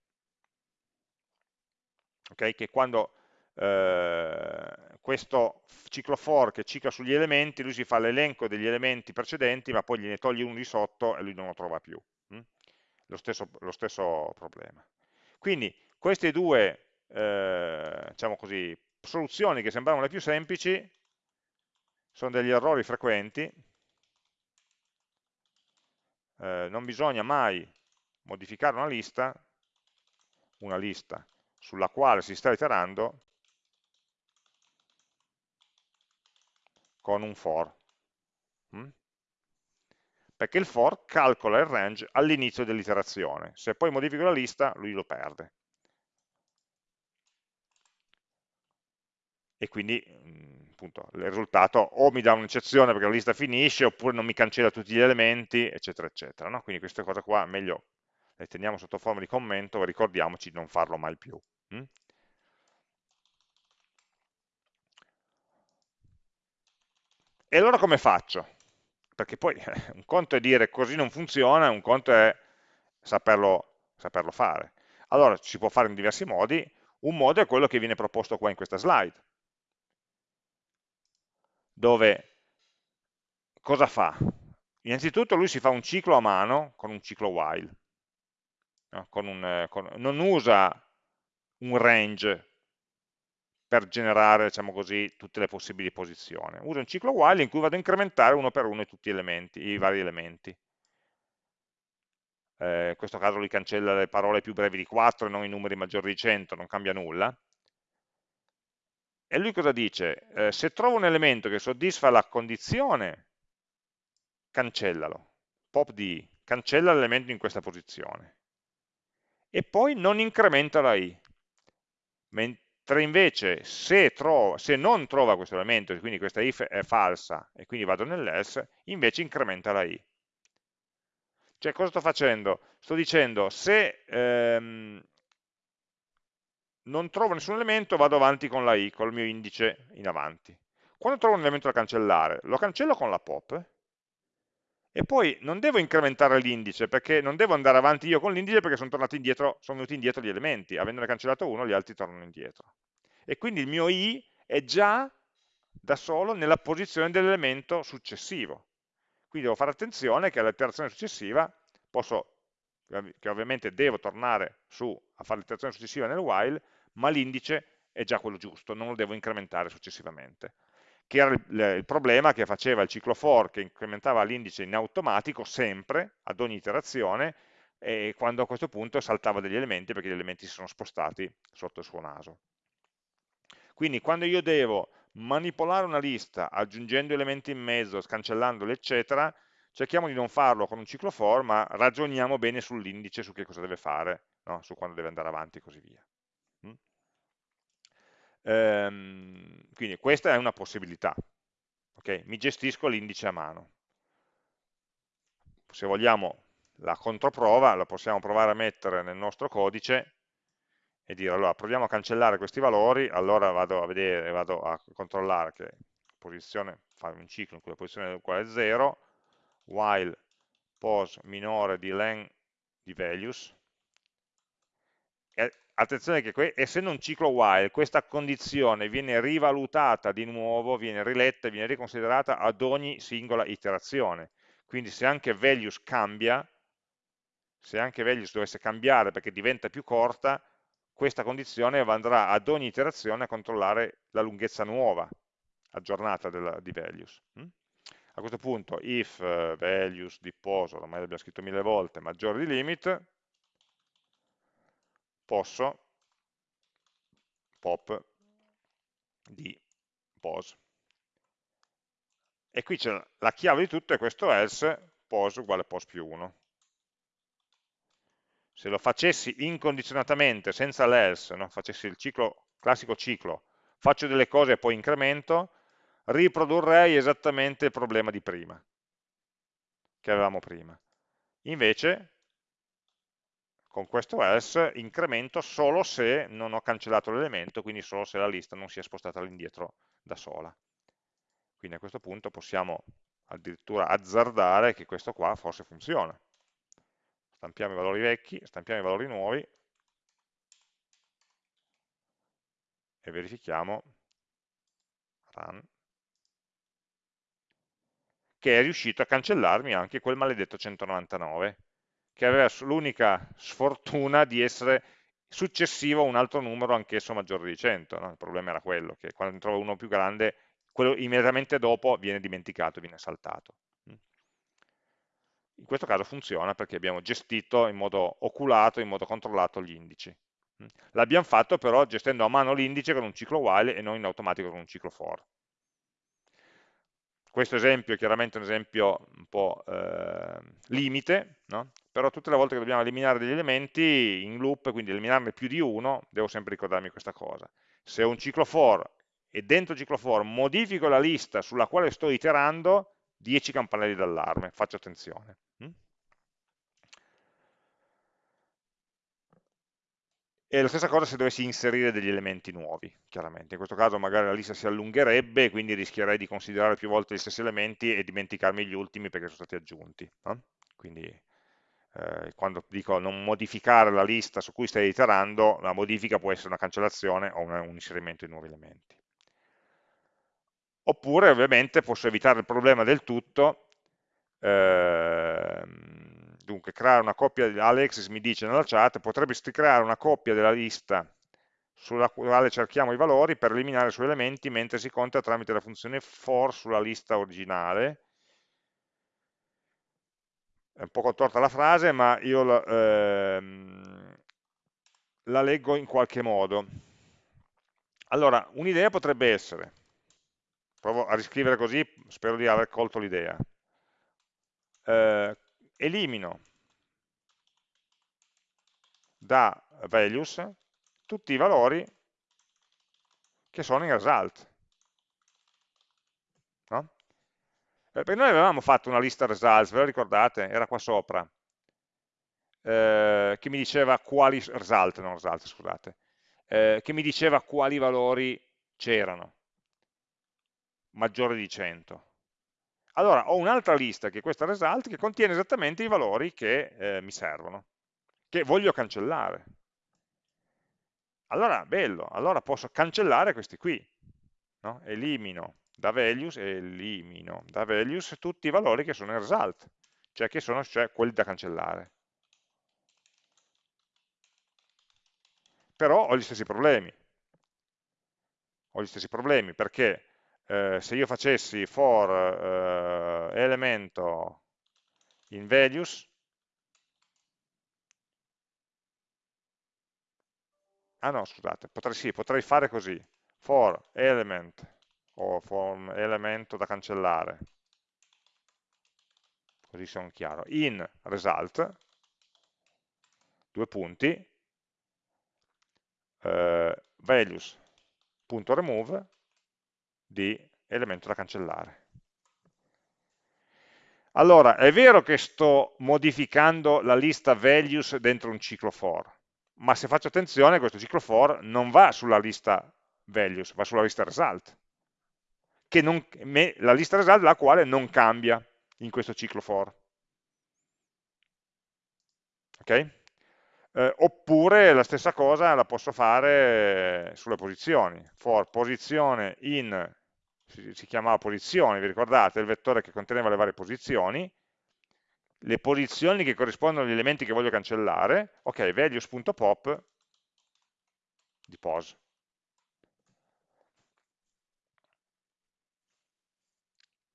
Ok? Che quando eh, questo ciclo for che cicla sugli elementi, lui si fa l'elenco degli elementi precedenti, ma poi gliene toglie uno di sotto e lui non lo trova più. Hm? Lo, stesso, lo, stesso, problema. Quindi queste due eh, diciamo così, soluzioni che sembravano le più semplici sono degli errori frequenti. Eh, non bisogna mai modificare una lista, una lista sulla quale si sta iterando con un for. Mm? Perché il for calcola il range all'inizio dell'iterazione. Se poi modifico la lista, lui lo perde. E quindi mm, appunto, il risultato o mi dà un'eccezione perché la lista finisce, oppure non mi cancella tutti gli elementi, eccetera, eccetera. No? Quindi queste cose qua meglio le teniamo sotto forma di commento ricordiamoci di non farlo mai più. E allora come faccio? Perché poi un conto è dire così non funziona, un conto è saperlo, saperlo fare. Allora si può fare in diversi modi, un modo è quello che viene proposto qua in questa slide, dove cosa fa? Innanzitutto lui si fa un ciclo a mano con un ciclo while, no? con un, con, non usa un range per generare, diciamo così, tutte le possibili posizioni. Uso un ciclo while in cui vado a incrementare uno per uno tutti elementi, i vari elementi. Eh, in questo caso lui cancella le parole più brevi di 4 e non i numeri maggiori di 100, non cambia nulla. E lui cosa dice? Eh, se trovo un elemento che soddisfa la condizione, cancellalo. Pop di, cancella l'elemento in questa posizione. E poi non incrementa la i mentre invece se, trova, se non trova questo elemento, quindi questa if è falsa e quindi vado nell'else, invece incrementa la i. Cioè cosa sto facendo? Sto dicendo se ehm, non trovo nessun elemento vado avanti con la i, col mio indice in avanti. Quando trovo un elemento da cancellare, lo cancello con la pop e poi non devo incrementare l'indice perché non devo andare avanti io con l'indice perché sono, tornati indietro, sono venuti indietro gli elementi, avendone cancellato uno gli altri tornano indietro. E quindi il mio i è già da solo nella posizione dell'elemento successivo. Quindi devo fare attenzione che all'iterazione successiva posso, che ovviamente devo tornare su a fare l'iterazione successiva nel while, ma l'indice è già quello giusto, non lo devo incrementare successivamente che era il, il, problema che faceva il ciclo for che incrementava l'indice in automatico sempre, ad ogni iterazione, e quando a questo punto saltava degli elementi perché gli elementi si sono spostati sotto il suo naso. Quindi quando io devo manipolare una lista aggiungendo elementi in mezzo, cancellandoli, eccetera, cerchiamo di non farlo con un ciclo for, ma ragioniamo bene sull'indice, su che cosa deve fare, no? su quando deve andare avanti e così via. Ehm, quindi questa è una possibilità. Okay? Mi gestisco l'indice a mano. Se vogliamo la controprova, la possiamo provare a mettere nel nostro codice e dire allora proviamo a cancellare questi valori, allora vado a vedere, vado a controllare che posizione, fare un ciclo in cui la posizione è uguale a 0, while pos minore di len di values, attenzione che essendo un ciclo while, questa condizione viene rivalutata di nuovo, viene riletta, viene riconsiderata ad ogni singola iterazione. Quindi se anche values cambia, se anche values dovesse cambiare perché diventa più corta, questa condizione andrà ad ogni iterazione a controllare la lunghezza nuova, aggiornata della, di values. Mm? A questo punto if uh, values di poso, ormai l'abbiamo scritto mille volte, maggiore di limit, posso pop di pos. E qui c'è la chiave di tutto è questo else pos uguale pos più 1. Se lo facessi incondizionatamente, senza l'else, no? facessi il ciclo, classico ciclo, faccio delle cose e poi incremento, riprodurrei esattamente il problema di prima, che avevamo prima. Invece, con questo else, incremento solo se non ho cancellato l'elemento, quindi solo se la lista non si è spostata all'indietro da sola. Quindi a questo punto possiamo addirittura azzardare che questo qua forse funziona. Stampiamo i valori vecchi, stampiamo i valori nuovi e verifichiamo run che è riuscito a cancellarmi anche quel maledetto 199, che aveva l'unica sfortuna di essere successivo a un altro numero anch'esso maggiore di 100. No? Il problema era quello, che quando ne trovo uno più grande, quello immediatamente dopo viene dimenticato, viene saltato. In questo caso funziona perché abbiamo gestito in modo oculato, in modo controllato gli indici. L'abbiamo fatto però gestendo a mano l'indice con un ciclo while e non in automatico con un ciclo for questo esempio è chiaramente un esempio un po' eh, limite, no? però tutte le volte che dobbiamo eliminare degli elementi in loop, quindi eliminarne più di uno, devo sempre ricordarmi questa cosa. Se ho un ciclo for e dentro ciclo for modifico la lista sulla quale sto iterando, 10 campanelli d'allarme, faccio attenzione. E la stessa cosa se dovessi inserire degli elementi nuovi, chiaramente. In questo caso magari la lista si allungherebbe, quindi rischierei di considerare più volte gli stessi elementi e dimenticarmi gli ultimi perché sono stati aggiunti. No? Quindi eh, quando dico non modificare la lista su cui stai iterando, la modifica può essere una cancellazione o un, un inserimento di nuovi elementi. Oppure ovviamente posso evitare il problema del tutto ehm, dunque creare una coppia, Alexis mi dice nella chat, potresti creare una coppia della lista sulla quale cerchiamo i valori per eliminare i suoi elementi mentre si conta tramite la funzione for sulla lista originale. È un po' contorta la frase, ma io la, ehm, la leggo in qualche modo. Allora, un'idea potrebbe essere, provo a riscrivere così, spero di aver colto l'idea. Eh, elimino da values tutti i valori che sono in result. No? Perché noi avevamo fatto una lista results, ve la ricordate? Era qua sopra, eh, che mi diceva quali result, non result, scusate, eh, che mi diceva quali valori c'erano, maggiore di 100. Allora ho un'altra lista che è questa result che contiene esattamente i valori che eh, mi servono, che voglio cancellare. Allora, bello, allora posso cancellare questi qui. No? Elimino da values, elimino da values tutti i valori che sono in result, cioè che sono cioè quelli da cancellare. Però ho gli stessi problemi. Ho gli stessi problemi perché eh, se io facessi for eh, elemento in values, ah no scusate, potrei, sì, potrei fare così, for element o for elemento da cancellare, così sono chiaro, in result, due punti, eh, values.remove di elemento da cancellare. Allora, è vero che sto modificando la lista values dentro un ciclo for, ma se faccio attenzione questo ciclo for non va sulla lista values, va sulla lista result, che non, la lista result la quale non cambia in questo ciclo for. Ok? eh, oppure la stessa cosa la posso fare sulle posizioni, for posizione in, si, si chiamava posizioni, vi ricordate, il vettore che conteneva le varie posizioni, le posizioni che corrispondono agli elementi che voglio cancellare, ok, values.pop di pos.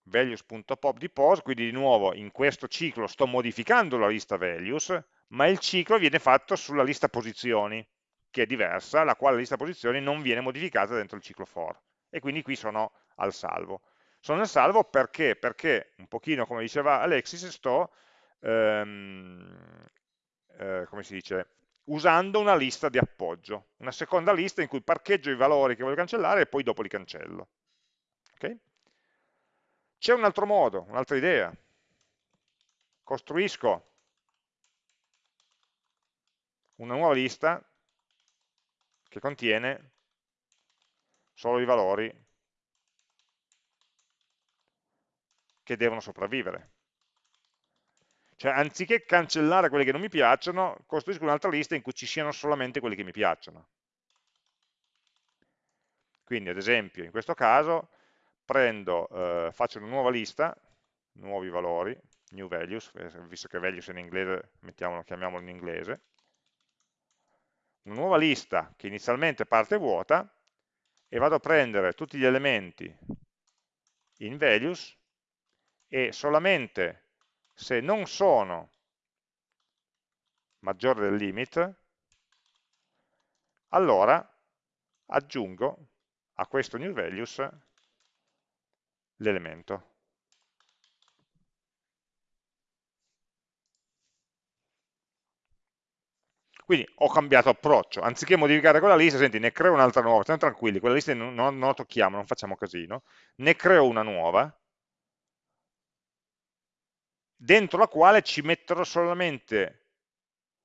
values.pop di pos, quindi di nuovo in questo ciclo sto modificando la lista values, ma il ciclo viene fatto sulla lista posizioni, che è diversa, la quale lista posizioni non viene modificata dentro il ciclo for. E quindi qui sono al salvo. Sono al salvo perché? Perché, un pochino come diceva Alexis, sto, ehm, eh, come si dice, usando una lista di appoggio, una seconda lista in cui parcheggio i valori che voglio cancellare e poi dopo li cancello. Okay? C'è un altro modo, un'altra idea. Costruisco una nuova lista che contiene solo i valori che devono sopravvivere. Cioè, anziché cancellare quelli che non mi piacciono, costruisco un'altra lista in cui ci siano solamente quelli che mi piacciono. Quindi, ad esempio, in questo caso, prendo, eh, faccio una nuova lista, nuovi valori, new values, visto che values è in inglese, chiamiamolo in inglese, una nuova lista che inizialmente parte vuota e vado a prendere tutti gli elementi in values e solamente se non sono maggiore del limit, allora aggiungo a questo new values l'elemento. Quindi ho cambiato approccio, anziché modificare quella lista, senti, ne creo un'altra nuova, stiamo tranquilli, quella lista non, non, la tocchiamo, non facciamo casino, ne creo una nuova, dentro la quale ci metterò solamente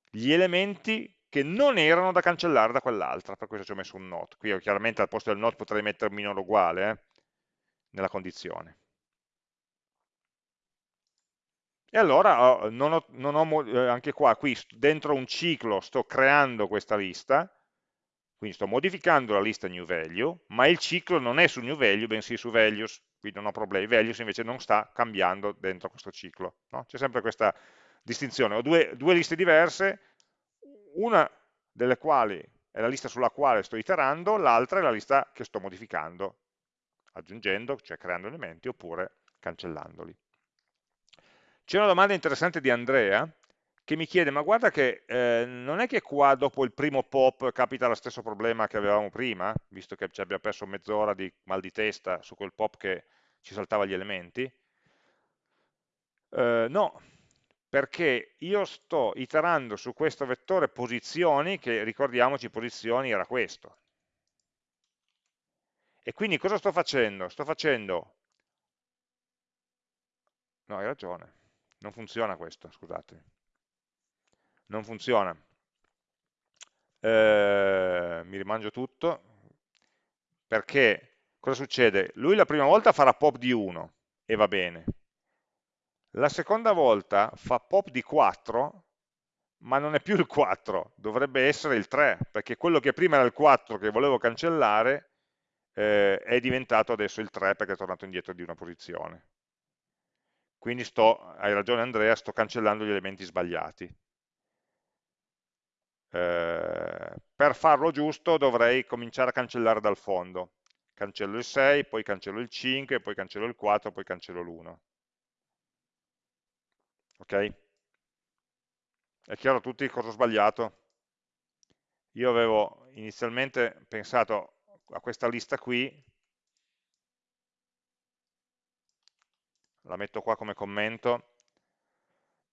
gli elementi che non erano da cancellare da quell'altra, per questo ci ho messo un not. Qui chiaramente al posto del not potrei mettere minore uguale, eh, nella condizione. E allora non ho, non ho, eh, anche qua, qui dentro un ciclo sto creando questa lista, quindi sto modificando la lista new value, ma il ciclo non è su new value, bensì su values, quindi non ho problemi. Values invece non sta cambiando dentro questo ciclo. No? C'è sempre questa distinzione. Ho due, due liste diverse, una delle quali è la lista sulla quale sto iterando, l'altra è la lista che sto modificando, aggiungendo, cioè creando elementi, oppure cancellandoli. C'è una domanda interessante di Andrea che mi chiede, ma guarda che eh, non è che qua dopo il primo pop capita lo stesso problema che avevamo prima, visto che ci abbiamo perso mezz'ora di mal di testa su quel pop che ci saltava gli elementi? Eh, no, perché io sto iterando su questo vettore posizioni, che ricordiamoci posizioni era questo. E quindi cosa sto facendo? Sto facendo... No, hai ragione non funziona questo, scusate. Non funziona. Eh, mi rimangio tutto, perché cosa succede? Lui la prima volta farà pop di 1 e va bene. La seconda volta fa pop di 4, ma non è più il 4, dovrebbe essere il 3, perché quello che prima era il 4 che volevo cancellare eh, è diventato adesso il 3 perché è tornato indietro di una posizione quindi sto, hai ragione Andrea, sto cancellando gli elementi sbagliati. Eh, per farlo giusto dovrei cominciare a cancellare dal fondo. Cancello il 6, poi cancello il 5, poi cancello il 4, poi cancello l'1. Ok? È chiaro a tutti cosa ho sbagliato? Io avevo inizialmente pensato a questa lista qui, la metto qua come commento,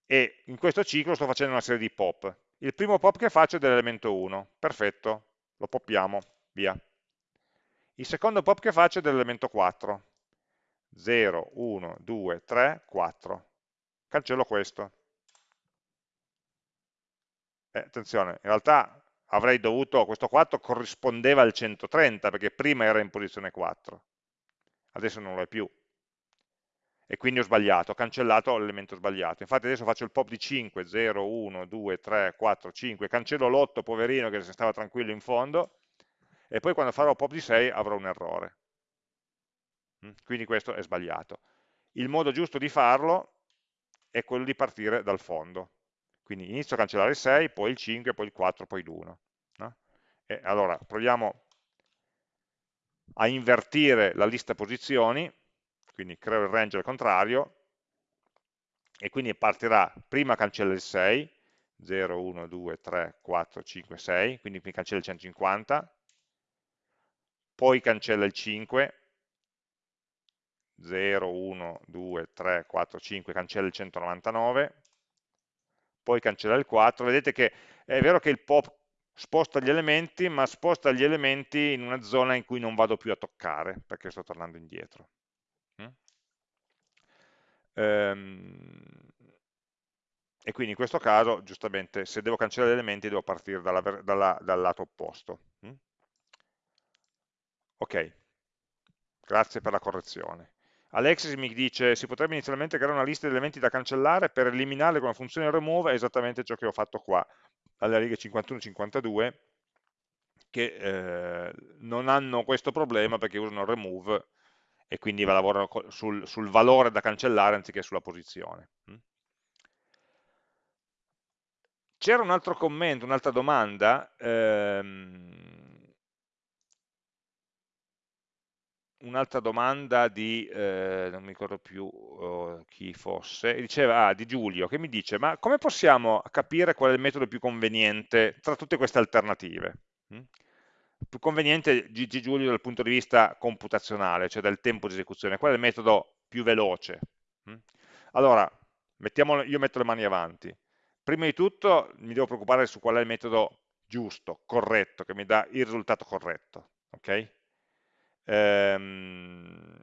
e in questo ciclo sto facendo una serie di pop. Il primo pop che faccio è dell'elemento 1, perfetto, lo poppiamo, via. Il secondo pop che faccio è dell'elemento 4, 0, 1, 2, 3, 4. Cancello questo. Eh, attenzione, in realtà avrei dovuto, questo 4 corrispondeva al 130, perché prima era in posizione 4, adesso non lo è più, e quindi ho sbagliato, ho cancellato l'elemento sbagliato. Infatti adesso faccio il pop di 5, 0, 1, 2, 3, 4, 5, cancello l'8, poverino che stava tranquillo in fondo, e poi quando farò pop di 6 avrò un errore. Mm? Quindi questo è sbagliato. Il modo giusto di farlo è quello di partire dal fondo. Quindi inizio a cancellare il 6, poi il 5, poi il 4, poi l'1. No? Allora proviamo a invertire la lista posizioni, quindi creo il range al contrario, e quindi partirà, prima cancella il 6, 0, 1, 2, 3, 4, 5, 6, quindi mi cancella il 150, poi cancella il 5, 0, 1, 2, 3, 4, 5, cancella il 199, poi cancella il 4, vedete che è vero che il pop sposta gli elementi, ma sposta gli elementi in una zona in cui non vado più a toccare, perché sto tornando indietro. Ehm, e quindi in questo caso, giustamente, se devo cancellare elementi devo partire dalla, dalla, dal lato opposto. Mm? Ok, grazie per la correzione. Alexis mi dice, si potrebbe inizialmente creare una lista di elementi da cancellare per eliminarli con la funzione remove, è esattamente ciò che ho fatto qua, alle righe 51-52, che eh, non hanno questo problema perché usano remove e quindi lavorano sul, sul valore da cancellare anziché sulla posizione. Mm? C'era un altro commento, un'altra domanda, ehm, un'altra domanda di, eh, non mi ricordo più oh, chi fosse, diceva, ah, di Giulio, che mi dice, ma come possiamo capire qual è il metodo più conveniente tra tutte queste alternative? Mm? Più conveniente, Gigi Giulio, dal punto di vista computazionale, cioè del tempo di esecuzione, qual è il metodo più veloce? Mm? Allora, mettiamo, io metto le mani avanti. Prima di tutto mi devo preoccupare su qual è il metodo giusto, corretto, che mi dà il risultato corretto. Okay? Ehm,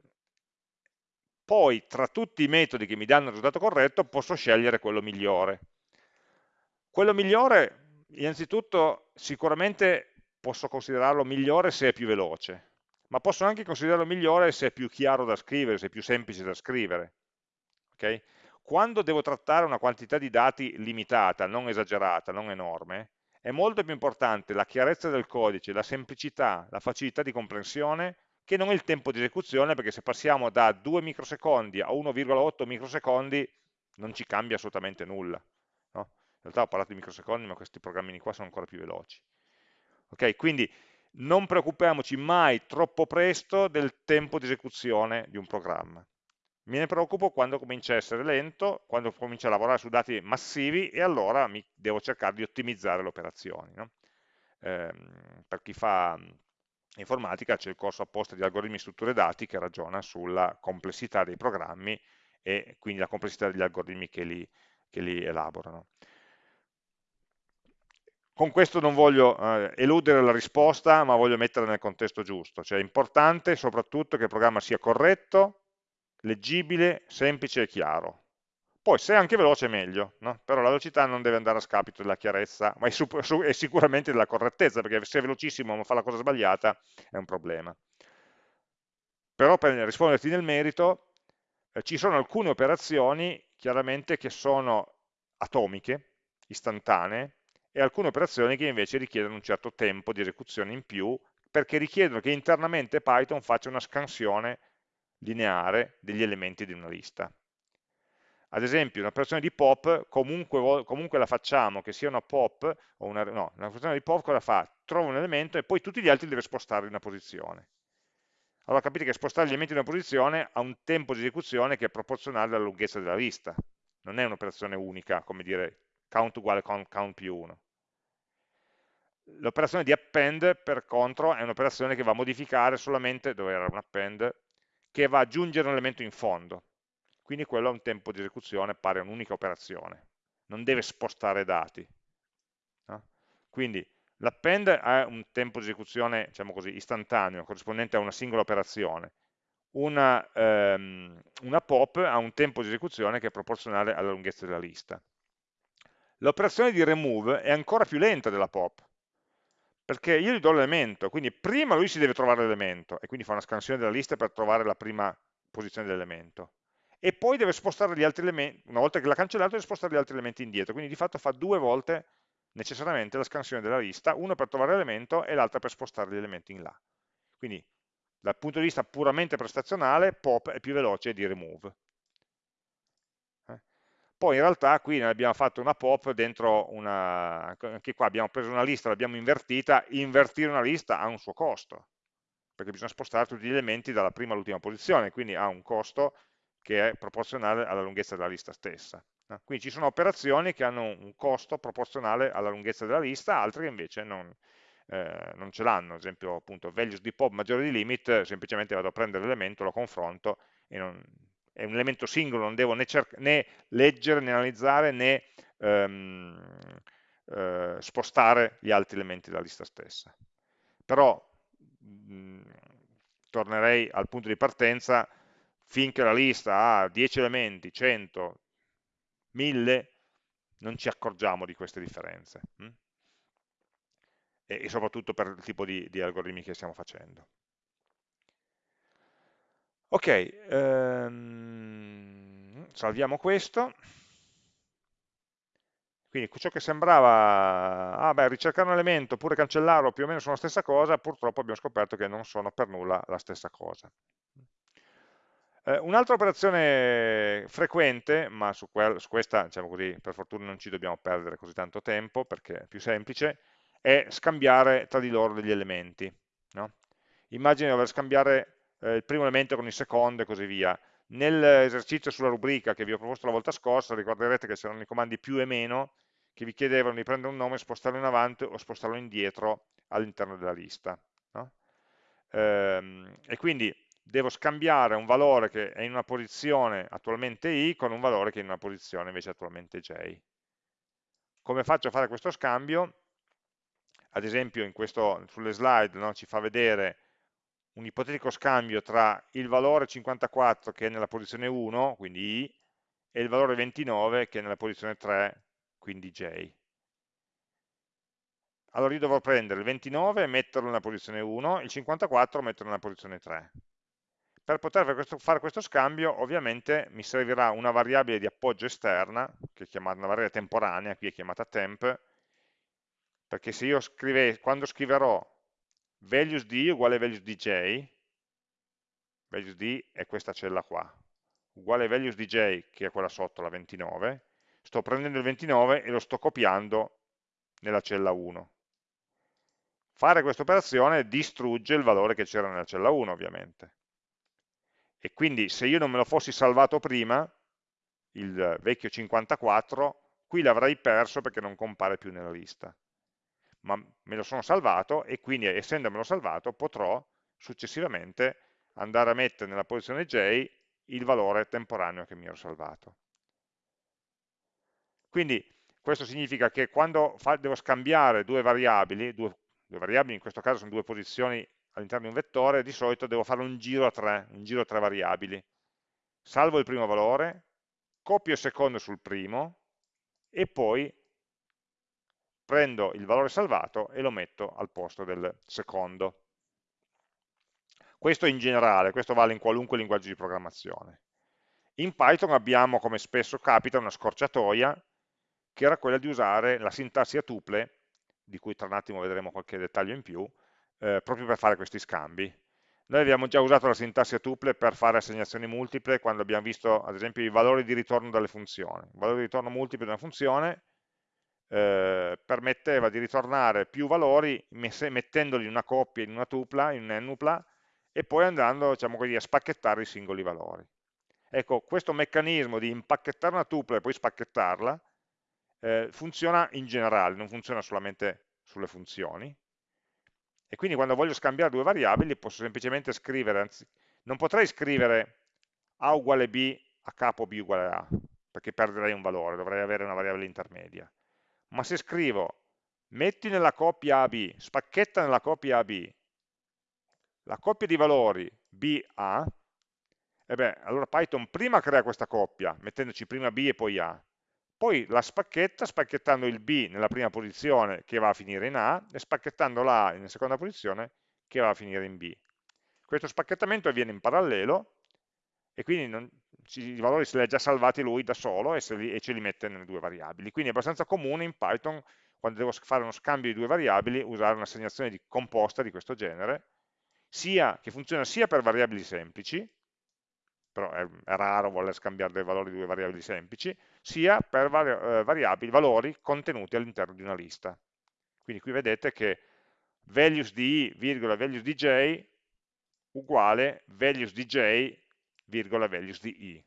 poi tra tutti i metodi che mi danno il risultato corretto posso scegliere quello migliore. Quello migliore, innanzitutto, sicuramente posso considerarlo migliore se è più veloce, ma posso anche considerarlo migliore se è più chiaro da scrivere, se è più semplice da scrivere. Okay? Quando devo trattare una quantità di dati limitata, non esagerata, non enorme, è molto più importante la chiarezza del codice, la semplicità, la facilità di comprensione che non il tempo di esecuzione, perché se passiamo da 2 microsecondi a 1,8 microsecondi non ci cambia assolutamente nulla. No? In realtà ho parlato di microsecondi, ma questi programmini qua sono ancora più veloci. Ok, quindi non preoccupiamoci mai troppo presto del tempo di esecuzione di un programma. Me ne preoccupo quando comincia a essere lento, quando comincia a lavorare su dati massivi e allora mi devo cercare di ottimizzare le operazioni. No? Eh, per chi fa informatica c'è il corso apposta di algoritmi e strutture dati che ragiona sulla complessità dei programmi e quindi la complessità degli algoritmi che li, che li elaborano. Con questo non voglio eh, eludere la risposta, ma voglio metterla nel contesto giusto, cioè è importante soprattutto che il programma sia corretto, leggibile, semplice e chiaro. Poi se è anche veloce è meglio, no? però la velocità non deve andare a scapito della chiarezza, ma è, è sicuramente della correttezza, perché se è velocissimo ma fa la cosa sbagliata è un problema. Però per risponderti nel merito, eh, ci sono alcune operazioni chiaramente che sono atomiche, istantanee, e alcune operazioni che invece richiedono un certo tempo di esecuzione in più, perché richiedono che internamente Python faccia una scansione lineare degli elementi di una lista. Ad esempio, un'operazione di pop, comunque, comunque, la facciamo, che sia una pop, o una, no, un'operazione di pop cosa fa? Trova un elemento e poi tutti gli altri deve spostarli in una posizione. Allora capite che spostare gli elementi in una posizione ha un tempo di esecuzione che è proporzionale alla lunghezza della lista. Non è un'operazione unica, come dire count uguale count più 1. L'operazione di append, per contro, è un'operazione che va a modificare solamente, dove era un append, che va ad aggiungere un elemento in fondo quindi quello ha un tempo di esecuzione pari a un'unica operazione, non deve spostare dati. No? Quindi l'append ha un tempo di esecuzione diciamo così, istantaneo, corrispondente a una singola operazione, una, ehm, una pop ha un tempo di esecuzione che è proporzionale alla lunghezza della lista. L'operazione di remove è ancora più lenta della pop, perché io gli do l'elemento, quindi prima lui si deve trovare l'elemento, e quindi fa una scansione della lista per trovare la prima posizione dell'elemento e poi deve spostare gli altri elementi, una volta che l'ha cancellato deve spostare gli altri elementi indietro, quindi di fatto fa due volte necessariamente la scansione della lista, una per trovare l'elemento e l'altra per spostare gli elementi in là. Quindi dal punto di vista puramente prestazionale pop è più veloce di remove. Poi in realtà qui ne abbiamo fatto una pop dentro una, anche qua abbiamo preso una lista, l'abbiamo invertita, invertire una lista ha un suo costo, perché bisogna spostare tutti gli elementi dalla prima all'ultima posizione, quindi ha un costo che è proporzionale alla lunghezza della lista stessa. Quindi ci sono operazioni che hanno un costo proporzionale alla lunghezza della lista, altre che invece non, eh, non ce l'hanno, ad esempio appunto values di pop maggiore di limit, semplicemente vado a prendere l'elemento, lo confronto, e non, è un elemento singolo, non devo né, né leggere, né analizzare, né ehm, eh, spostare gli altri elementi della lista stessa. Però mh, tornerei al punto di partenza, finché la lista ha 10 elementi, 100, 1000, non ci accorgiamo di queste differenze. Hm? E, e, soprattutto per il tipo di, di algoritmi che stiamo facendo. Ok, ehm, salviamo questo. Quindi ciò che sembrava, ah beh, ricercare un elemento oppure cancellarlo più o meno sono la stessa cosa, purtroppo abbiamo scoperto che non sono per nulla la stessa cosa. Eh, Un'altra operazione frequente, ma su, su questa, diciamo così, per fortuna non ci dobbiamo perdere così tanto tempo perché è più semplice, è scambiare tra di loro degli elementi. No? Immagini di dover scambiare eh, il primo elemento con il secondo e così via. Nell'esercizio sulla rubrica che vi ho proposto la volta scorsa, ricorderete che c'erano i comandi più e meno che vi chiedevano di prendere un nome, spostarlo in avanti o spostarlo indietro all'interno della lista. No? Ehm, e quindi devo scambiare un valore che è in una posizione attualmente i con un valore che è in una posizione invece attualmente j. Come faccio a fare questo scambio? Ad esempio questo, sulle slide no, ci fa vedere un ipotetico scambio tra il valore 54 che è nella posizione 1, quindi i, e il valore 29 che è nella posizione 3, quindi j. Allora io dovrò prendere il 29 e metterlo nella posizione 1, il 54 e metterlo nella posizione 3 per poter fare questo, scambio ovviamente mi servirà una variabile di appoggio esterna, che è chiamata una variabile temporanea, qui è chiamata temp, perché se io scrive, quando scriverò values di uguale values di j, values di è questa cella qua, uguale values di j, che è quella sotto, la 29, sto prendendo il 29 e lo sto copiando nella cella 1. Fare questa operazione distrugge il valore che c'era nella cella 1, ovviamente e quindi se io non me lo fossi salvato prima, il vecchio 54, qui l'avrei perso perché non compare più nella lista. Ma me lo sono salvato e quindi essendomelo salvato potrò successivamente andare a mettere nella posizione j il valore temporaneo che mi ero salvato. Quindi questo significa che quando devo scambiare due variabili, due, due variabili in questo caso sono due posizioni all'interno di un vettore, di solito devo fare un giro a tre, un giro a tre variabili. Salvo il primo valore, copio il secondo sul primo e poi prendo il valore salvato e lo metto al posto del secondo. Questo in generale, questo vale in qualunque linguaggio di programmazione. In Python abbiamo, come spesso capita, una scorciatoia che era quella di usare la sintassi a tuple, di cui tra un attimo vedremo qualche dettaglio in più, eh, proprio per fare questi scambi. Noi abbiamo già usato la sintassi a tuple per fare assegnazioni multiple quando abbiamo visto ad esempio i valori di ritorno dalle funzioni. Il valore di ritorno multiplo di una funzione eh, permetteva di ritornare più valori mettendoli in una coppia, in una tupla, in un'ennupla e poi andando diciamo così, a spacchettare i singoli valori. Ecco, questo meccanismo di impacchettare una tupla e poi spacchettarla eh, funziona in generale, non funziona solamente sulle funzioni, e quindi quando voglio scambiare due variabili posso semplicemente scrivere, anzi, non potrei scrivere a uguale b a capo b uguale a, perché perderei un valore, dovrei avere una variabile intermedia. Ma se scrivo metti nella coppia AB, spacchetta nella coppia AB, la coppia di valori BA, e beh, allora Python prima crea questa coppia, mettendoci prima B e poi A, poi la spacchetta spacchettando il B nella prima posizione che va a finire in A e spacchettando la nella seconda posizione che va a finire in B. Questo spacchettamento avviene in parallelo e quindi non, i valori se li ha già salvati lui da solo e, li, e ce li mette nelle due variabili. Quindi è abbastanza comune in Python, quando devo fare uno scambio di due variabili, usare un'assegnazione di composta di questo genere, sia, che funziona sia per variabili semplici, però è, è, raro voler scambiare dei valori di due variabili semplici, sia per vari, eh, variabili, valori contenuti all'interno di una lista. Quindi qui vedete che values di i, virgola, values di j uguale values di j, virgola, values di i.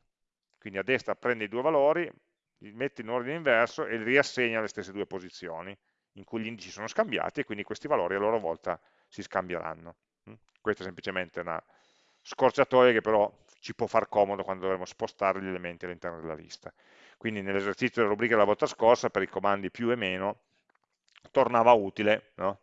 Quindi a destra prende i due valori, li mette in ordine inverso e li riassegna alle stesse due posizioni in cui gli indici sono scambiati e quindi questi valori a loro volta si scambieranno. Mm? Questa è semplicemente una scorciatoia che però ci può far comodo quando dovremo spostare gli elementi all'interno della lista. Quindi nell'esercizio della rubrica della volta scorsa, per i comandi più e meno, tornava utile no?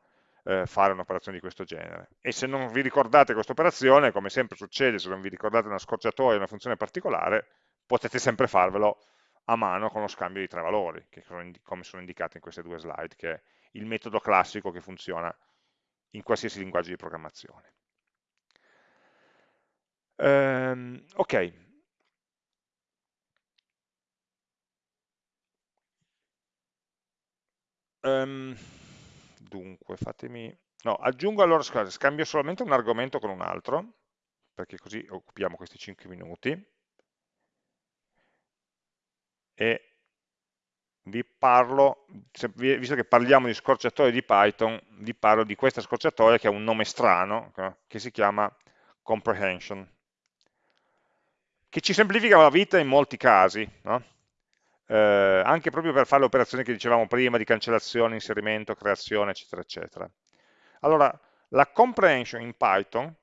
Eh, fare un'operazione di questo genere. E se non vi ricordate questa operazione, come sempre succede, se non vi ricordate una scorciatoia, una funzione particolare, potete sempre farvelo a mano con lo scambio di tre valori, che sono come sono indicati in queste due slide, che è il metodo classico che funziona in qualsiasi linguaggio di programmazione. Um, ok. Um, dunque, fatemi... No, aggiungo allora, scusate, scambio solamente un argomento con un altro, perché così occupiamo questi 5 minuti. E vi parlo, visto che parliamo di scorciatoie di Python, vi parlo di questa scorciatoia che ha un nome strano, che si chiama comprehension che ci semplifica la vita in molti casi, no? Eh, anche proprio per fare le operazioni che dicevamo prima di cancellazione, inserimento, creazione, eccetera, eccetera. Allora, la comprehension in Python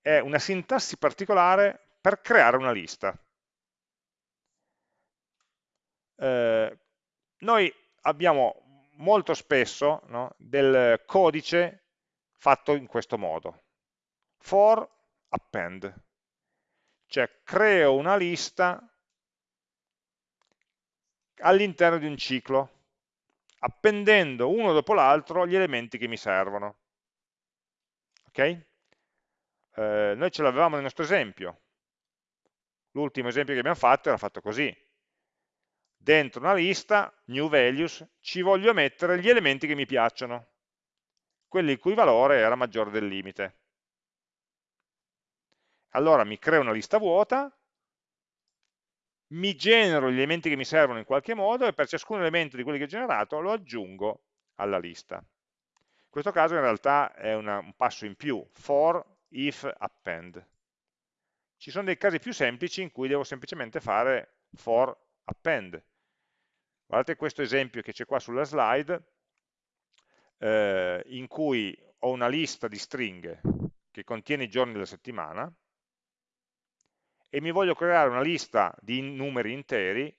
è una sintassi particolare per creare una lista. Eh, noi abbiamo molto spesso no, del codice fatto in questo modo, for append, cioè creo una lista all'interno di un ciclo, appendendo uno dopo l'altro gli elementi che mi servono. Ok? Eh, noi ce l'avevamo nel nostro esempio. L'ultimo esempio che abbiamo fatto era fatto così. Dentro una lista, new values, ci voglio mettere gli elementi che mi piacciono, quelli il cui valore era maggiore del limite allora mi creo una lista vuota, mi genero gli elementi che mi servono in qualche modo e per ciascun elemento di quelli che ho generato lo aggiungo alla lista. In questo caso in realtà è una, un passo in più, for, if, append. Ci sono dei casi più semplici in cui devo semplicemente fare for append. Guardate questo esempio che c'è qua sulla slide, eh, in cui ho una lista di stringhe che contiene i giorni della settimana, e mi voglio creare una lista di numeri interi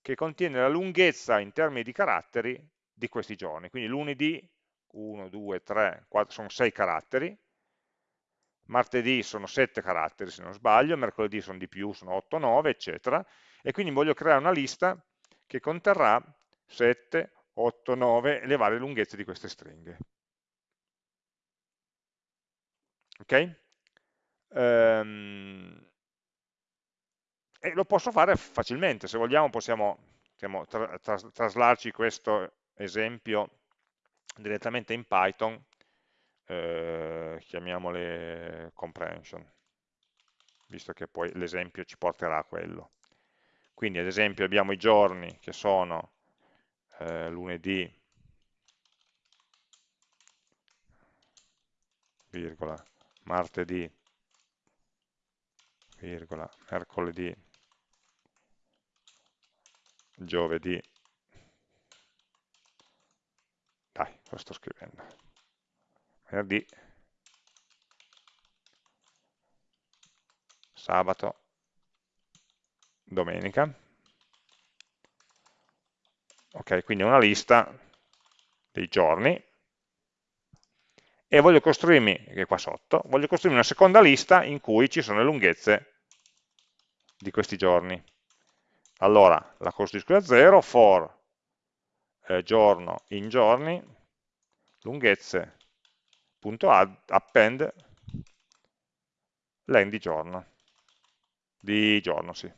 che contiene la lunghezza in termini di caratteri di questi giorni. Quindi lunedì 1, 2, 3, 4, sono 6 caratteri, martedì sono 7 caratteri se non sbaglio, mercoledì sono di più, sono 8, 9, eccetera, e quindi voglio creare una lista che conterrà 7, 8, 9 le varie lunghezze di queste stringhe. Ok? Um, e lo posso fare facilmente, se vogliamo possiamo, possiamo tra, tra, traslarci questo esempio direttamente in Python, eh, chiamiamole comprehension, visto che poi l'esempio ci porterà a quello. Quindi ad esempio abbiamo i giorni che sono eh, lunedì, virgola, martedì, virgola, mercoledì, giovedì, dai, lo sto scrivendo, venerdì, sabato, domenica, ok, quindi una lista dei giorni, e voglio costruirmi, che è qua sotto, voglio costruirmi una seconda lista in cui ci sono le lunghezze di questi giorni. Allora, la costruisco da zero, for eh, giorno in giorni, lunghezze.append len di giorno, di giorno, sì,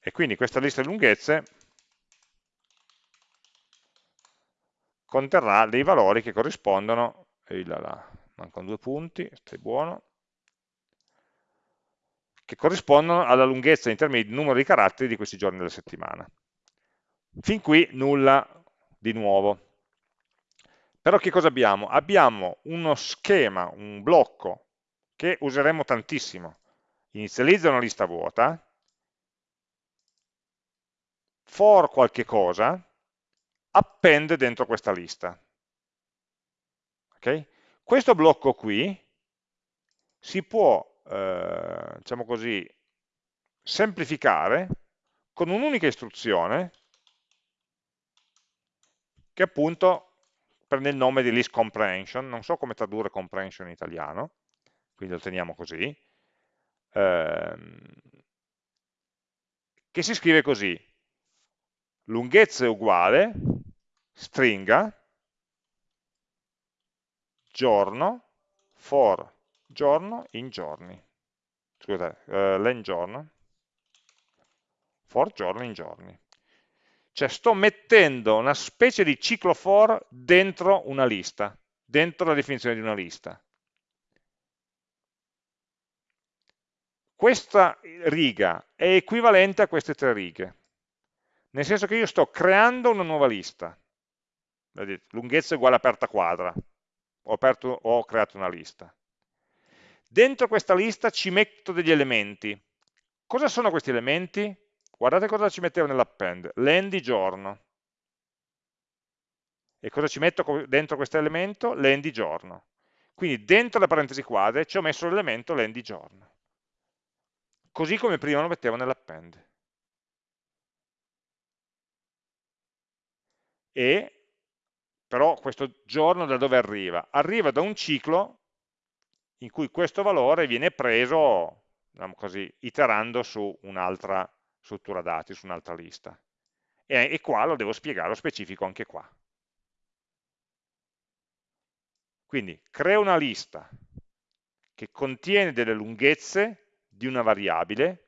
E quindi questa lista di lunghezze conterrà dei valori che corrispondono, là là, mancano due punti, stai buono, che corrispondono alla lunghezza in termini di numero di caratteri di questi giorni della settimana. Fin qui nulla di nuovo. Però che cosa abbiamo? Abbiamo uno schema, un blocco che useremo tantissimo. Inizializza una lista vuota, for qualche cosa, appende dentro questa lista. Okay? Questo blocco qui si può, eh, diciamo così, semplificare con un'unica istruzione che appunto prende il nome di list comprehension, non so come tradurre comprehension in italiano, quindi lo teniamo così, ehm, che si scrive così, lunghezza è uguale, stringa, giorno, for giorno in giorni, scusate, uh, len giorno, for giorno in giorni. Cioè sto mettendo una specie di ciclo for dentro una lista, dentro la definizione di una lista. Questa riga è equivalente a queste tre righe, nel senso che io sto creando una nuova lista. Lunghezza uguale aperta quadra, ho, aperto, ho creato una lista. Dentro questa lista ci metto degli elementi. Cosa sono questi elementi? Guardate cosa ci mettevo nell'append, len di giorno. E cosa ci metto dentro questo elemento? Len di giorno. Quindi dentro le parentesi quadre ci ho messo l'elemento len di giorno. Così come prima lo mettevo nell'append. E però questo giorno da dove arriva? Arriva da un ciclo in cui questo valore viene preso, diciamo così, iterando su un'altra struttura dati su un'altra lista. E, e qua lo devo spiegare, lo specifico anche qua. Quindi creo una lista che contiene delle lunghezze di una variabile,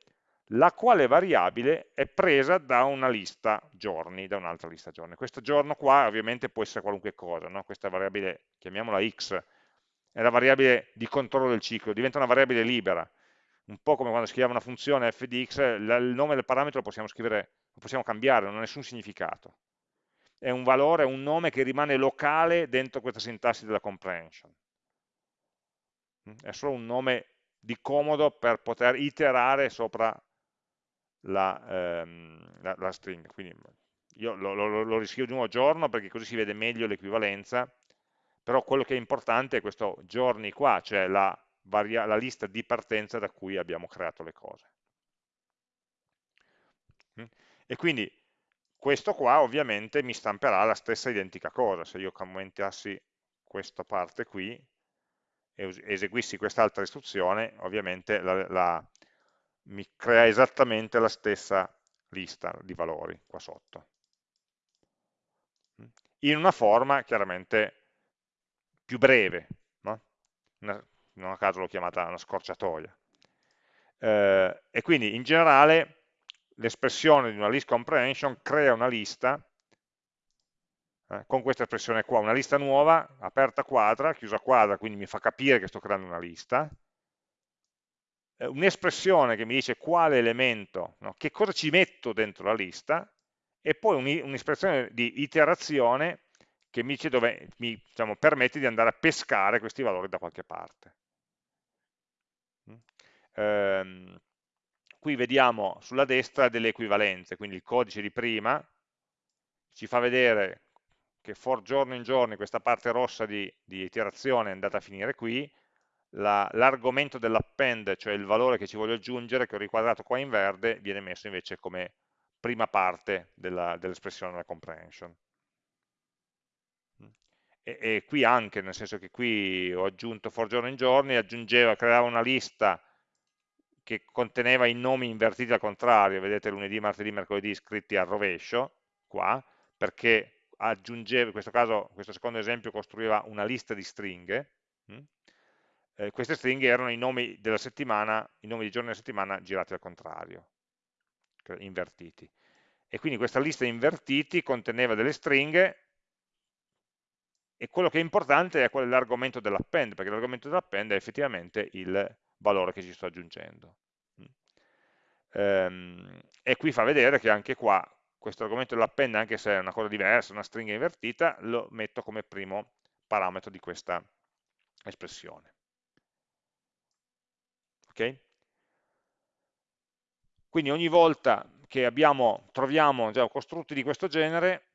la quale variabile è presa da una lista giorni, da un'altra lista giorni. Questo giorno qua ovviamente può essere qualunque cosa, no? questa variabile, chiamiamola x, è la variabile di controllo del ciclo, diventa una variabile libera, un po' come quando scriviamo una funzione f di x, il nome del parametro lo possiamo scrivere, lo possiamo cambiare, non ha nessun significato. È un valore, un nome che rimane locale dentro questa sintassi della comprehension. Mm? È solo un nome di comodo per poter iterare sopra la, ehm, la, la stringa. Quindi io lo, lo, lo riscrivo di nuovo giorno perché così si vede meglio l'equivalenza, però quello che è importante è questo giorni qua, cioè la la lista di partenza da cui abbiamo creato le cose. Mm? E quindi questo qua ovviamente mi stamperà la stessa identica cosa, se io commentassi questa parte qui e eseguissi quest'altra istruzione, ovviamente la, la, mi crea esattamente la stessa lista di valori qua sotto. Mm? In una forma chiaramente più breve, no? una, non a caso l'ho chiamata una scorciatoia. Eh, e quindi in generale l'espressione di una list comprehension crea una lista eh, con questa espressione qua, una lista nuova, aperta quadra, chiusa quadra, quindi mi fa capire che sto creando una lista, eh, un'espressione che mi dice quale elemento, no, che cosa ci metto dentro la lista, e poi un'espressione di iterazione che mi, dove, mi diciamo, permette di andare a pescare questi valori da qualche parte. Ehm, qui vediamo sulla destra delle equivalenze, quindi il codice di prima ci fa vedere che for giorno in giorno questa parte rossa di, di iterazione è andata a finire qui, l'argomento la, dell'append, cioè il valore che ci voglio aggiungere, che ho riquadrato qua in verde, viene messo invece come prima parte dell'espressione della comprehension. E, e, qui anche, nel senso che qui ho aggiunto for giorno in giorni, aggiungeva, creava una lista che conteneva i nomi invertiti al contrario, vedete lunedì, martedì, mercoledì scritti al rovescio, qua, perché aggiungeva, in questo caso, questo secondo esempio costruiva una lista di stringhe, hm? eh, queste stringhe erano i nomi della settimana, i nomi dei giorni della settimana girati al contrario. invertiti. E quindi questa lista invertiti conteneva delle stringhe e quello che è importante è l'argomento dell'append, perché l'argomento dell'append è effettivamente il valore che ci sto aggiungendo. Ehm, e qui fa vedere che anche qua questo argomento dell'append, anche se è una cosa diversa, una stringa invertita, lo metto come primo parametro di questa espressione. Ok? Quindi ogni volta che abbiamo, troviamo già costrutti di questo genere,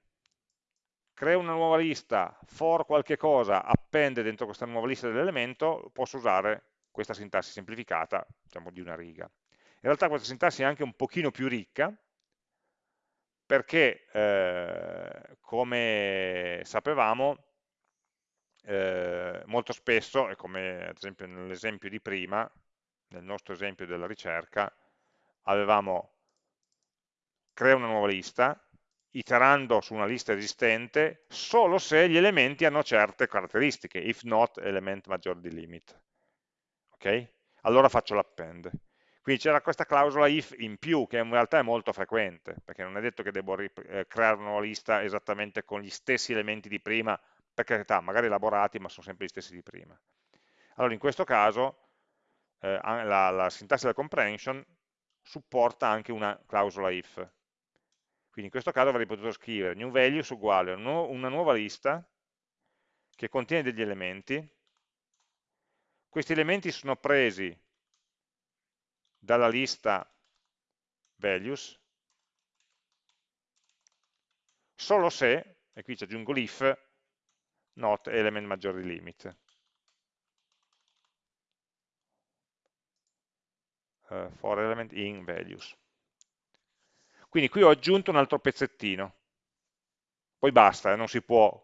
creo una nuova lista, for qualche cosa, appende dentro questa nuova lista dell'elemento, posso usare questa sintassi semplificata, diciamo di una riga. In realtà questa sintassi è anche un pochino più ricca, perché eh, come sapevamo eh, molto spesso, e come ad esempio nell'esempio di prima, nel nostro esempio della ricerca, avevamo crea una nuova lista, iterando su una lista esistente, solo se gli elementi hanno certe caratteristiche, if not element maggiore di limit. Ok? Allora faccio l'append. Quindi c'era questa clausola if in più, che in realtà è molto frequente, perché non è detto che devo eh, creare una lista esattamente con gli stessi elementi di prima, per carità, magari elaborati, ma sono sempre gli stessi di prima. Allora, in questo caso, eh, la, la sintassi del comprehension supporta anche una clausola if. Quindi in questo caso avrei potuto scrivere new values uguale a una nuova lista che contiene degli elementi. Questi elementi sono presi dalla lista values solo se, e qui ci aggiungo l'if, not element maggiore di limit. Uh, for element in values. Quindi qui ho aggiunto un altro pezzettino, poi basta, non si può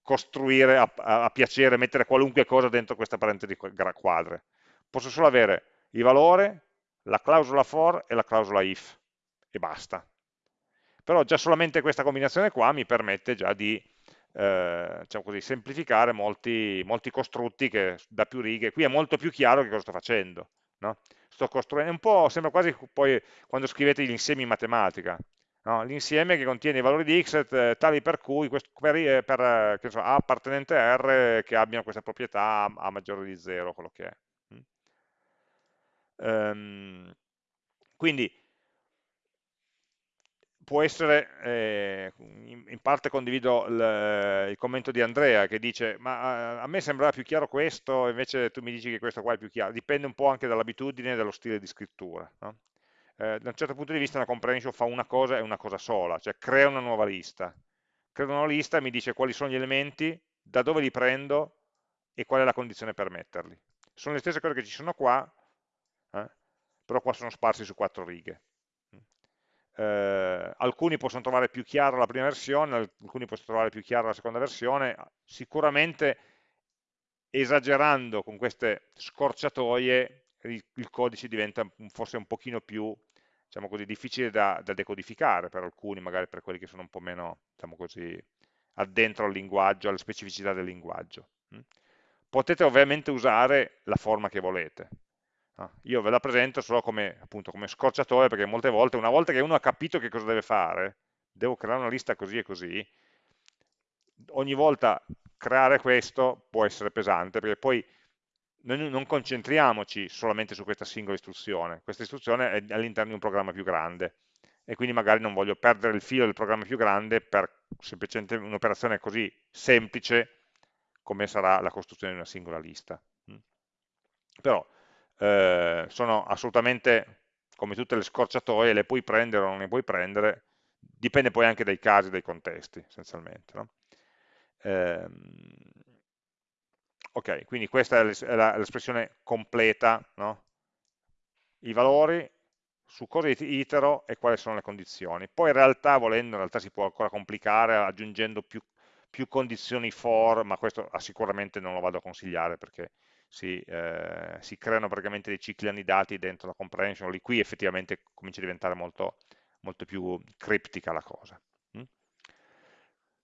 costruire a, a, a, piacere, mettere qualunque cosa dentro questa parentesi quadre. Posso solo avere il valore, la clausola for e la clausola if e basta. Però già solamente questa combinazione qua mi permette già di eh, diciamo così, semplificare molti, molti, costrutti che da più righe, qui è molto più chiaro che cosa sto facendo. No? Sto costruendo, un po' sembra quasi poi quando scrivete gli insiemi in matematica, no? l'insieme che contiene i valori di x eh, tali per cui questo, per, eh, per eh, so, A appartenente a R che abbiano questa proprietà A maggiore di 0, quello che è. Um, quindi può essere, eh, in, parte condivido il, il, commento di Andrea che dice ma a me sembrava più chiaro questo, invece tu mi dici che questo qua è più chiaro, dipende un po' anche dall'abitudine e dallo stile di scrittura. No? Eh, da un certo punto di vista una comprehension fa una cosa e una cosa sola, cioè crea una nuova lista. Crea una nuova lista e mi dice quali sono gli elementi, da dove li prendo e qual è la condizione per metterli. Sono le stesse cose che ci sono qua, eh? però qua sono sparsi su quattro righe. Eh, alcuni possono trovare più chiara la prima versione, alcuni possono trovare più chiara la seconda versione, sicuramente esagerando con queste scorciatoie il, il codice diventa forse un pochino più diciamo così, difficile da, da, decodificare per alcuni, magari per quelli che sono un po' meno diciamo così, addentro al linguaggio, alle specificità del linguaggio. Potete ovviamente usare la forma che volete, io ve la presento solo come, appunto, come scorciatoia perché molte volte, una volta che uno ha capito che cosa deve fare, devo creare una lista così e così, ogni volta creare questo può essere pesante perché poi noi non concentriamoci solamente su questa singola istruzione, questa istruzione è all'interno di un programma più grande e quindi magari non voglio perdere il filo del programma più grande per semplicemente un'operazione così semplice come sarà la costruzione di una singola lista. Mm. Però eh, sono assolutamente come tutte le scorciatoie, le puoi prendere o non le puoi prendere, dipende poi anche dai casi, dai contesti, essenzialmente. No? Eh, ok, quindi questa è l'espressione completa, no? i valori, su cosa itero e quali sono le condizioni. Poi in realtà, volendo, in realtà si può ancora complicare aggiungendo più, più condizioni for, ma questo sicuramente non lo vado a consigliare perché si, eh, si, creano praticamente dei cicli annidati dentro la comprehension, lì qui effettivamente comincia a diventare molto, molto più criptica la cosa. Mm?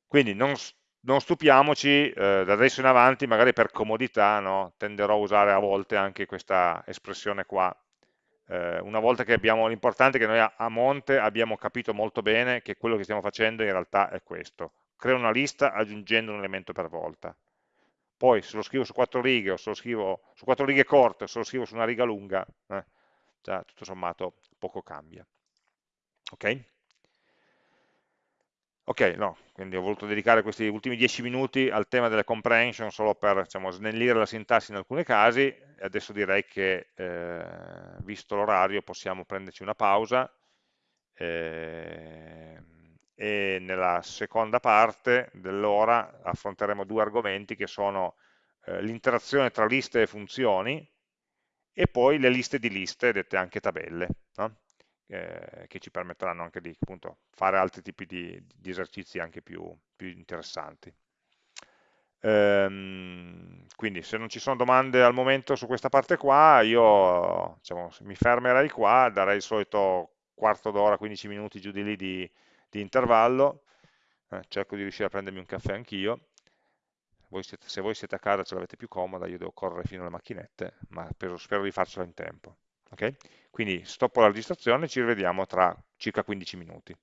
Quindi non, non stupiamoci, eh, da adesso in avanti, magari per comodità, no, tenderò a usare a volte anche questa espressione qua, eh, una volta che abbiamo, l'importante è che noi a, a, monte abbiamo capito molto bene che quello che stiamo facendo in realtà è questo, creo una lista aggiungendo un elemento per volta, poi se lo scrivo su quattro righe o se lo scrivo su quattro righe corte o se lo scrivo su una riga lunga, eh, già tutto sommato poco cambia. Ok? Ok, no, quindi ho voluto dedicare questi ultimi dieci minuti al tema delle comprehension solo per diciamo, snellire la sintassi in alcuni casi e adesso direi che eh, visto l'orario possiamo prenderci una pausa eh, e nella seconda parte dell'ora affronteremo due argomenti che sono eh, l'interazione tra liste e funzioni e poi le liste di liste, dette anche tabelle. No? eh, che ci permetteranno anche di appunto, fare altri tipi di, di esercizi anche più, più interessanti. Ehm, quindi se non ci sono domande al momento su questa parte qua, io diciamo, mi fermerei qua, darei il solito quarto d'ora, 15 minuti giù di lì di, di intervallo, eh, cerco di riuscire a prendermi un caffè anch'io, se voi siete a casa ce l'avete più comoda, io devo correre fino alle macchinette, ma spero, di farcela in tempo. Okay? Quindi stoppo la registrazione e ci rivediamo tra circa 15 minuti.